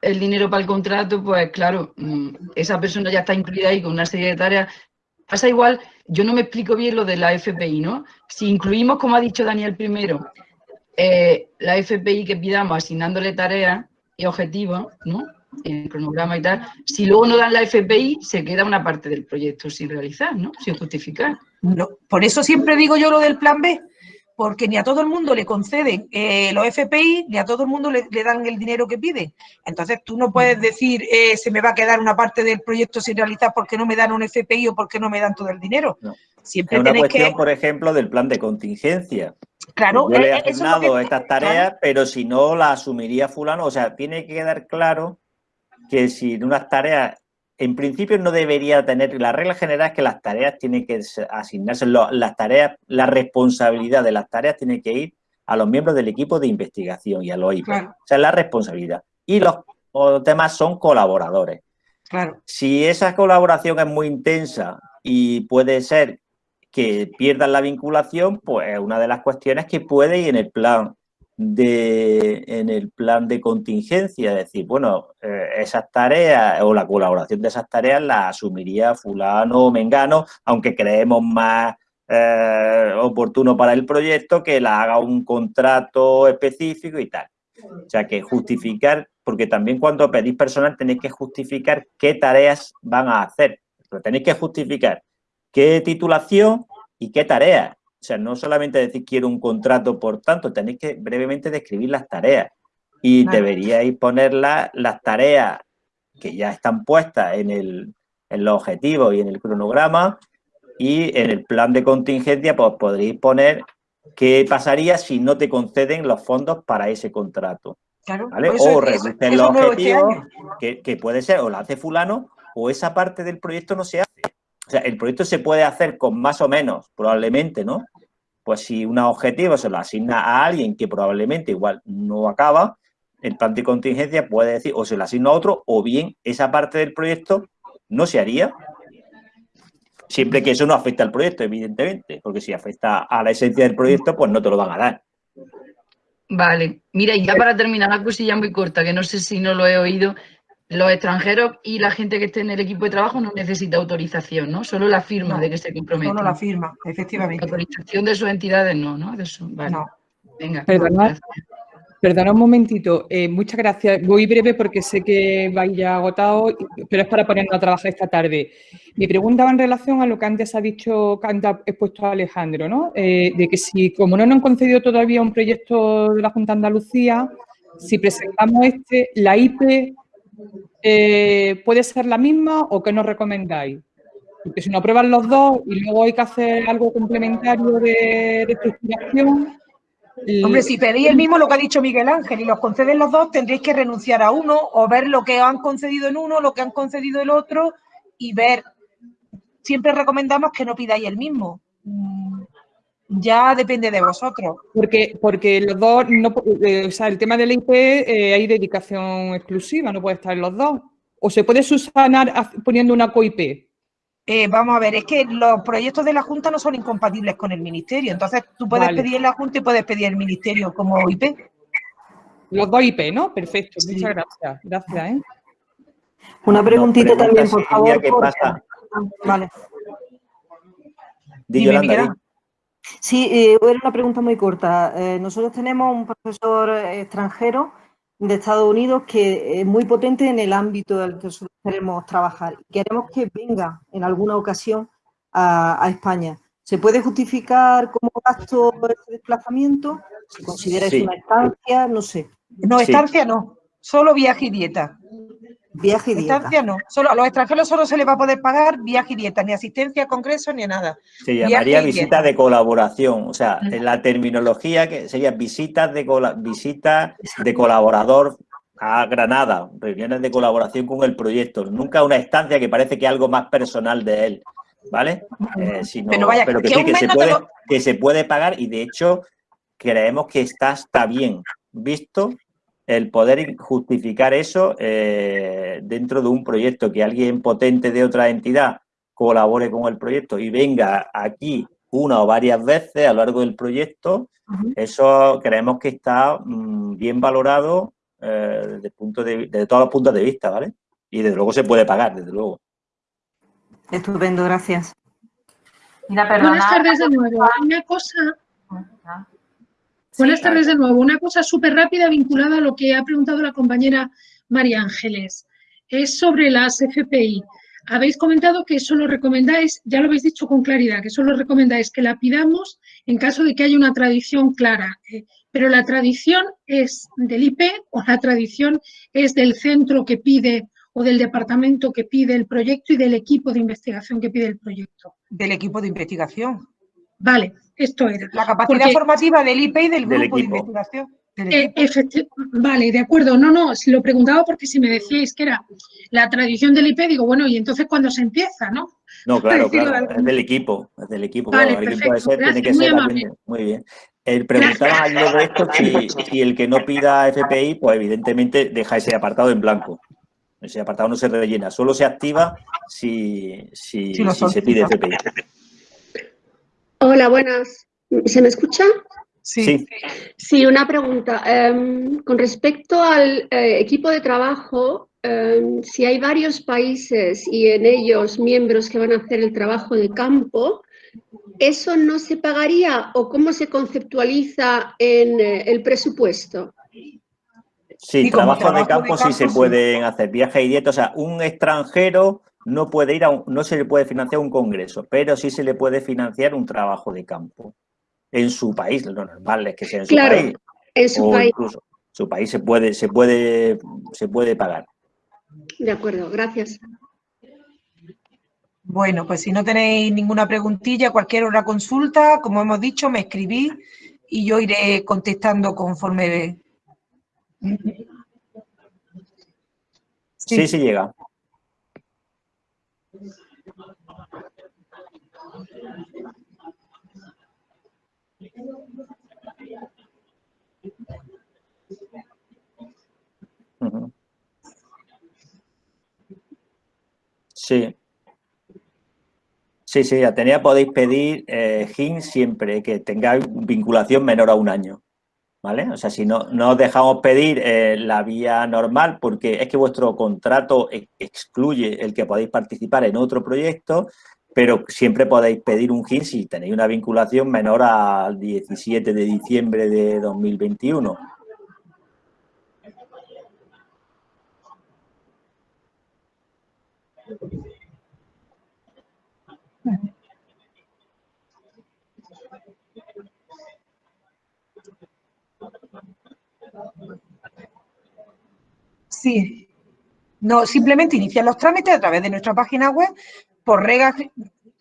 el dinero para el contrato, pues claro, mm, esa persona ya está incluida ahí con una serie de tareas. Pasa igual, yo no me explico bien lo de la FPI, ¿no? Si incluimos, como ha dicho Daniel primero, eh, la FPI que pidamos asignándole tareas y objetivos, ¿no? En el cronograma y tal, si luego no dan la FPI, se queda una parte del proyecto sin realizar, ¿no? Sin justificar.
No, por eso siempre digo yo lo del plan B, porque ni a todo el mundo le conceden eh, los FPI, ni a todo el mundo le, dan el dinero que pide. Entonces tú no puedes decir, eh, se me va a quedar una parte del proyecto sin realizar porque no me dan un FPI o porque no me dan todo el dinero.
Siempre es una cuestión, por ejemplo, del plan de contingencia.
Claro,
Yo le he eh, asignado estas tareas, pero si no las asumiría fulano. O sea, tiene que quedar claro que si unas tareas en principio no debería tener, la regla general es que las tareas tienen que asignarse, las tareas, la responsabilidad de las tareas tiene que ir a los miembros del equipo de investigación y a los IP. O sea, la responsabilidad. Y los, demás son colaboradores.
Claro.
Si esa colaboración es muy intensa y puede ser que pierdan la vinculación, pues una de las cuestiones que puede ir en el plan de, en el plan de contingencia, es decir, bueno, eh, esas tareas o la colaboración de esas tareas la asumiría fulano o mengano, aunque creemos más eh, oportuno para el proyecto que la haga un contrato específico y tal. O sea, que justificar, porque también cuando pedís personal tenéis que justificar qué tareas van a hacer. Pero tenéis que justificar qué titulación y qué tareas. O sea, no solamente decir quiero un contrato por tanto, tenéis que brevemente describir las tareas y deberíais poner las tareas que ya están puestas en, el, en los objetivos y en el cronograma y en el plan de contingencia pues podréis poner qué pasaría si no te conceden los fondos para ese contrato.
Claro,
O reducen los este objetivos, que, que, puede ser o lo hace fulano o esa parte del proyecto no se hace. O sea, el proyecto se puede hacer con más o menos, probablemente, ¿no? Pues si un objetivo se lo asigna a alguien que probablemente igual no acaba, el plan de contingencia puede decir o se lo asigna a otro o bien esa parte del proyecto no se haría. Siempre que eso no afecte al proyecto, evidentemente, porque si afecta a la esencia del proyecto, pues no te lo van a dar.
Vale, mira, y ya para terminar, una cosilla muy corta, que no sé si no lo he oído, los extranjeros y la gente que esté en el equipo de trabajo no necesita autorización, ¿no? Solo la firma de que se compromete.
Solo la firma, efectivamente.
La autorización de sus entidades no, ¿no? De vale. No.
Venga. Perdona, perdona un momentito. Eh, muchas gracias. Voy breve porque sé que vais ya agotado, pero es para ponernos a trabajar esta tarde. Mi pregunta va en relación a lo que antes ha dicho, que antes ha expuesto Alejandro, ¿no? Eh, de que si, como no nos han concedido todavía un proyecto de la Junta de Andalucía, si presentamos este, la IP eh, ¿puede ser la misma o qué nos recomendáis? Porque si no aprueban los dos y luego hay que hacer algo complementario de, estructuración...
Hombre, si pedís el mismo lo que ha dicho Miguel Ángel y los conceden los dos, tendréis que renunciar a uno o ver lo que han concedido en uno, lo que han concedido el otro y ver. Siempre recomendamos que no pidáis el mismo ya depende de vosotros.
Porque, porque los dos, no, eh, o sea, el tema del IP eh, hay dedicación exclusiva, no puede estar en los dos. ¿O se puede subsanar poniendo una COIP?
Eh, vamos a ver, es que los proyectos de la Junta no son incompatibles con el Ministerio. Entonces, tú puedes pedir en la Junta y puedes pedir el Ministerio como IP.
Los dos IP, ¿no? Perfecto, muchas gracias. Gracias, ¿eh?
Una preguntita también, por favor.
¿Qué pasa?
Vale.
Dime,
Sí, eh, era una pregunta muy corta. Eh, nosotros tenemos un profesor extranjero de Estados Unidos que es muy potente en el ámbito del que nosotros queremos trabajar. Queremos que venga en alguna ocasión a, España. ¿Se puede justificar como gasto ese desplazamiento? ¿Se considera una estancia? No sé.
No, estancia no, solo viaje y dieta.
Viaje y dieta.
Estancia no. Solo, a los extranjeros solo se les va a poder pagar viaje y dieta, ni asistencia a congresos ni nada.
Se llamaría visita de colaboración, o sea, en la terminología que sería visitas de, visitas de colaborador a Granada, reuniones de colaboración con el proyecto, nunca una estancia que parece que es algo más personal de él, ¿vale? Eh, pero, vaya, que, sí, que, se puede, que se puede pagar y de hecho creemos que está, está bien visto el poder justificar eso eh, dentro de un proyecto, que alguien potente de otra entidad colabore con el proyecto y venga aquí una o varias veces a lo largo del proyecto, eso creemos que está mm, bien valorado eh, desde, punto de, todos los puntos de vista, ¿vale? Y desde luego se puede pagar, desde luego.
Estupendo, gracias.
Buenas tardes de nuevo. Una cosa Buenas tardes de nuevo. Una cosa súper rápida vinculada a lo que ha preguntado la compañera María Ángeles. Es sobre las FPI. Habéis comentado que solo recomendáis, ya lo habéis dicho con claridad, que solo recomendáis que la pidamos en caso de que haya una tradición clara. Eh, pero la tradición es del IP o la tradición es del centro que pide o del departamento que pide el proyecto y del equipo de investigación que pide el proyecto.
Del equipo de investigación.
Vale, esto era.
La capacidad formativa del IP y del, grupo de investigación.
Eh, vale, de acuerdo. No, no, si lo preguntaba porque si me decíais que era la tradición del IP, digo, bueno, y entonces cuando se empieza, ¿no?
No, claro, claro, es del equipo, es del equipo. Vale, perfecto, tiene que muy ser muy bien. El preguntaba de esto si, si, el que no pida FPI, pues evidentemente deja ese apartado en blanco. Ese apartado no se rellena, solo se activa si, si, si se pide FPI.
Hola, buenas. ¿Se me escucha?
Sí.
Sí, una pregunta. Em, con respecto al eh, equipo de trabajo, em, si hay varios países y en ellos miembros que van a hacer el trabajo de campo, ¿eso no se pagaría o cómo se conceptualiza en eh, el presupuesto?
Sí, trabajo, de campo sí se pueden hacer, viajes y dietas. O sea, un extranjero no puede ir a no se le puede financiar un congreso, pero sí se le puede financiar un trabajo de campo en su país. Lo normal es que sea en su país.
En su país.
Incluso su país se puede, se puede, se puede pagar.
De acuerdo, gracias.
Bueno, pues si no tenéis ninguna preguntilla, cualquier otra consulta, como hemos dicho, me escribís y yo iré contestando conforme...
sí, sí llega. Sí. Sí, sí, Atenea podéis pedir eh, GIN siempre que tengáis vinculación menor a un año. ¿Vale? O sea, si no, no os dejamos pedir eh, la vía normal porque es que vuestro contrato excluye el que podéis participar en otro proyecto, pero siempre podéis pedir un GIN si tenéis una vinculación menor al 17 de diciembre de 2021.
Sí. No, simplemente iniciar los trámites a través de nuestra página web. Por regla,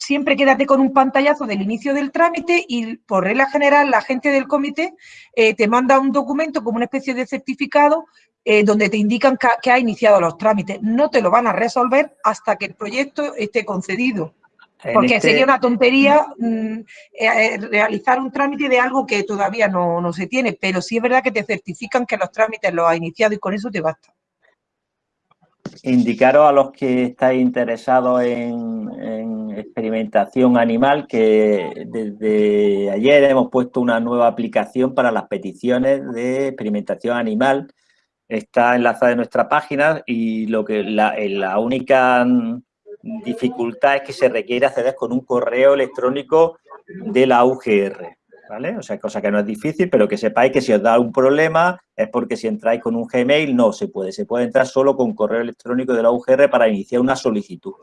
siempre quédate con un pantallazo del inicio del trámite y por regla general la gente del comité eh, te manda un documento como una especie de certificado eh, donde te indican que, ha iniciado los trámites. No te lo van a resolver hasta que el proyecto esté concedido. Porque este sería una tontería mm, eh, realizar un trámite de algo que todavía no, no, se tiene, pero sí es verdad que te certifican que los trámites los ha iniciado y con eso te basta
indicaros a los que estáis interesados en, experimentación animal que desde ayer hemos puesto una nueva aplicación para las peticiones de experimentación animal. Está enlazada en nuestra página y lo que la, la única dificultad es que se requiere acceder con un correo electrónico de la UGR. O sea, cosa que no es difícil, pero que sepáis que si os da un problema es porque si entráis con un Gmail no se puede. Se puede entrar solo con correo electrónico de la UGR para iniciar una solicitud.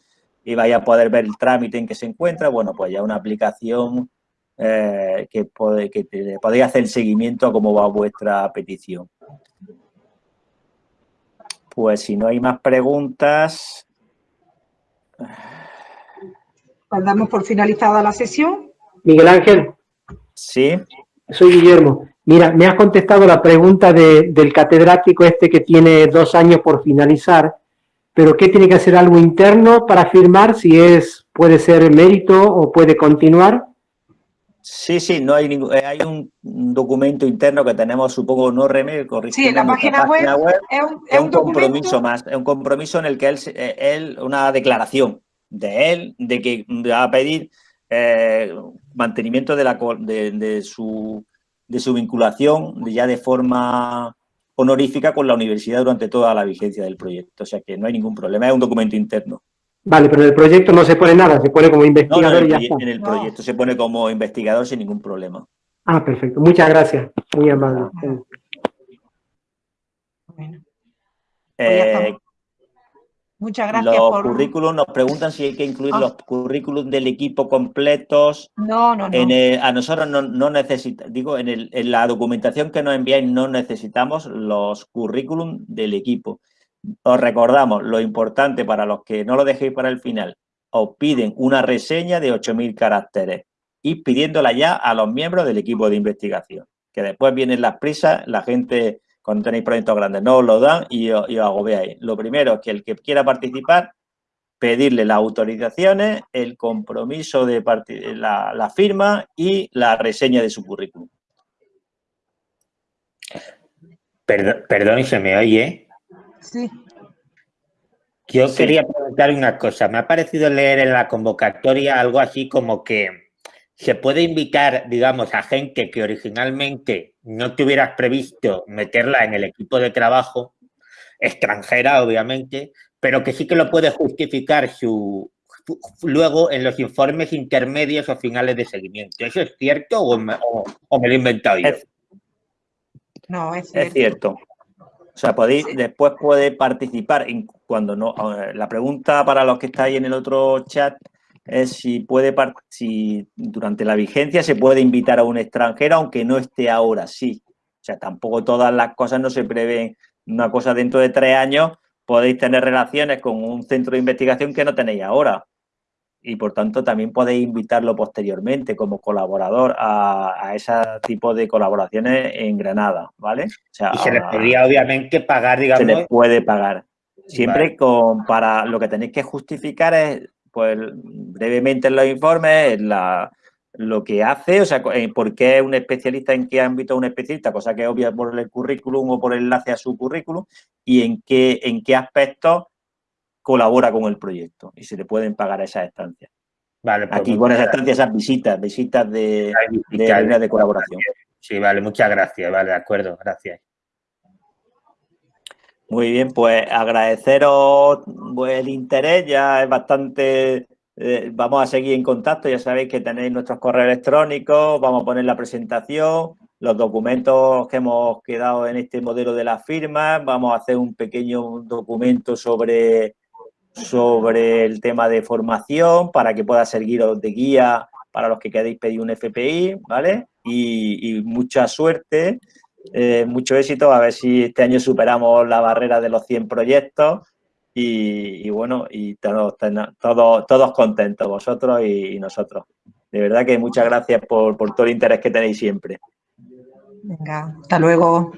Y vais a poder ver el trámite en que se encuentra. Bueno, pues ya una aplicación eh, que, puede, que podéis hacer el seguimiento a cómo va vuestra petición. Pues si no hay más preguntas...
Pues damos por finalizada la sesión.
Miguel Ángel.
Sí.
Soy Guillermo. Mira, me has contestado la pregunta de, del catedrático este que tiene dos años por finalizar, pero ¿qué tiene que hacer algo interno para firmar? Si es, puede ser mérito o puede continuar.
Sí, sí, no hay ningún, eh, hay un documento interno que tenemos, supongo, no remedio,
Sí, en la página, web, es un,
es un compromiso más, es un compromiso en el que él, eh, él, una declaración de él, de que va a pedir eh, mantenimiento de, la, de, de, su, de su vinculación ya de forma honorífica con la universidad durante toda la vigencia del proyecto. O sea que no hay ningún problema, es un documento interno.
Vale, pero en el proyecto no se pone nada, se pone como investigador
no,
no,
en, el, en el proyecto se pone como investigador sin ningún problema.
Ah, perfecto. Muchas gracias. Muy amable.
Bueno.
Eh,
Muchas gracias
los
por...
currículums, nos preguntan si hay que incluir ah. los currículums del equipo completos.
No, no, no.
En el, a nosotros no, no necesitamos, digo, en, el, en la documentación que nos enviáis no necesitamos los currículums del equipo. Os recordamos, lo importante para los que no lo dejéis para el final, os piden una reseña de 8.000 caracteres y pidiéndola ya a los miembros del equipo de investigación. Que después vienen las prisas, la gente cuando tenéis proyectos grandes, no os lo dan y, os, y os agobiáis. Lo primero es que el que quiera participar, pedirle las autorizaciones, el compromiso de la, la firma y la reseña de su currículum.
Perdón, perdón, ¿se me oye?
Sí.
Yo sí. quería preguntar una cosa. Me ha parecido leer en la convocatoria algo así como que se puede invitar, digamos, a gente que originalmente no te hubieras previsto meterla en el equipo de trabajo, extranjera, obviamente, pero que sí que lo puede justificar su, luego en los informes intermedios o finales de seguimiento. ¿Eso es cierto o me, o, o me lo he inventado yo?
Es, no, es cierto.
Es cierto. O sea, podéis, después puede participar cuando no. La pregunta para los que estáis en el otro chat es si puede si durante la vigencia se puede invitar a un extranjero aunque no esté ahora, sí. O sea, tampoco todas las cosas no se prevén una cosa dentro de tres años, podéis tener relaciones con un centro de investigación que no tenéis ahora. Y por tanto también podéis invitarlo posteriormente como colaborador a, a ese tipo de colaboraciones en Granada, ¿vale? O
sea, y se les podría obviamente pagar, digamos.
Se les puede pagar. Siempre vale. con, para lo que tenéis que justificar es pues brevemente en los informes, la, lo que hace, o sea, por qué es un especialista, en qué ámbito es un especialista, cosa que es obvia por el currículum o por el enlace a su currículum, y en qué, en qué aspectos colabora con el proyecto y se le pueden pagar esas estancias.
Vale,
pues Aquí con esas estancias, esas visitas, visitas de, de, de, de colaboración.
Sí, vale, muchas gracias, vale, de acuerdo, gracias.
Muy bien, pues agradeceros el interés, ya es bastante, eh, vamos a seguir en contacto, ya sabéis que tenéis nuestros correos electrónicos, vamos a poner la presentación, los documentos que hemos quedado en este modelo de las firmas, vamos a hacer un pequeño documento sobre, sobre el tema de formación para que pueda serviros de guía para los que queréis pedir un FPI, ¿vale? Y, y mucha suerte. Eh, mucho éxito, a ver si este año superamos la barrera de los 100 proyectos y, bueno, y todos, todos, todos contentos, vosotros y, y, nosotros. De verdad que muchas gracias por, por todo el interés que tenéis siempre.
Venga, hasta luego.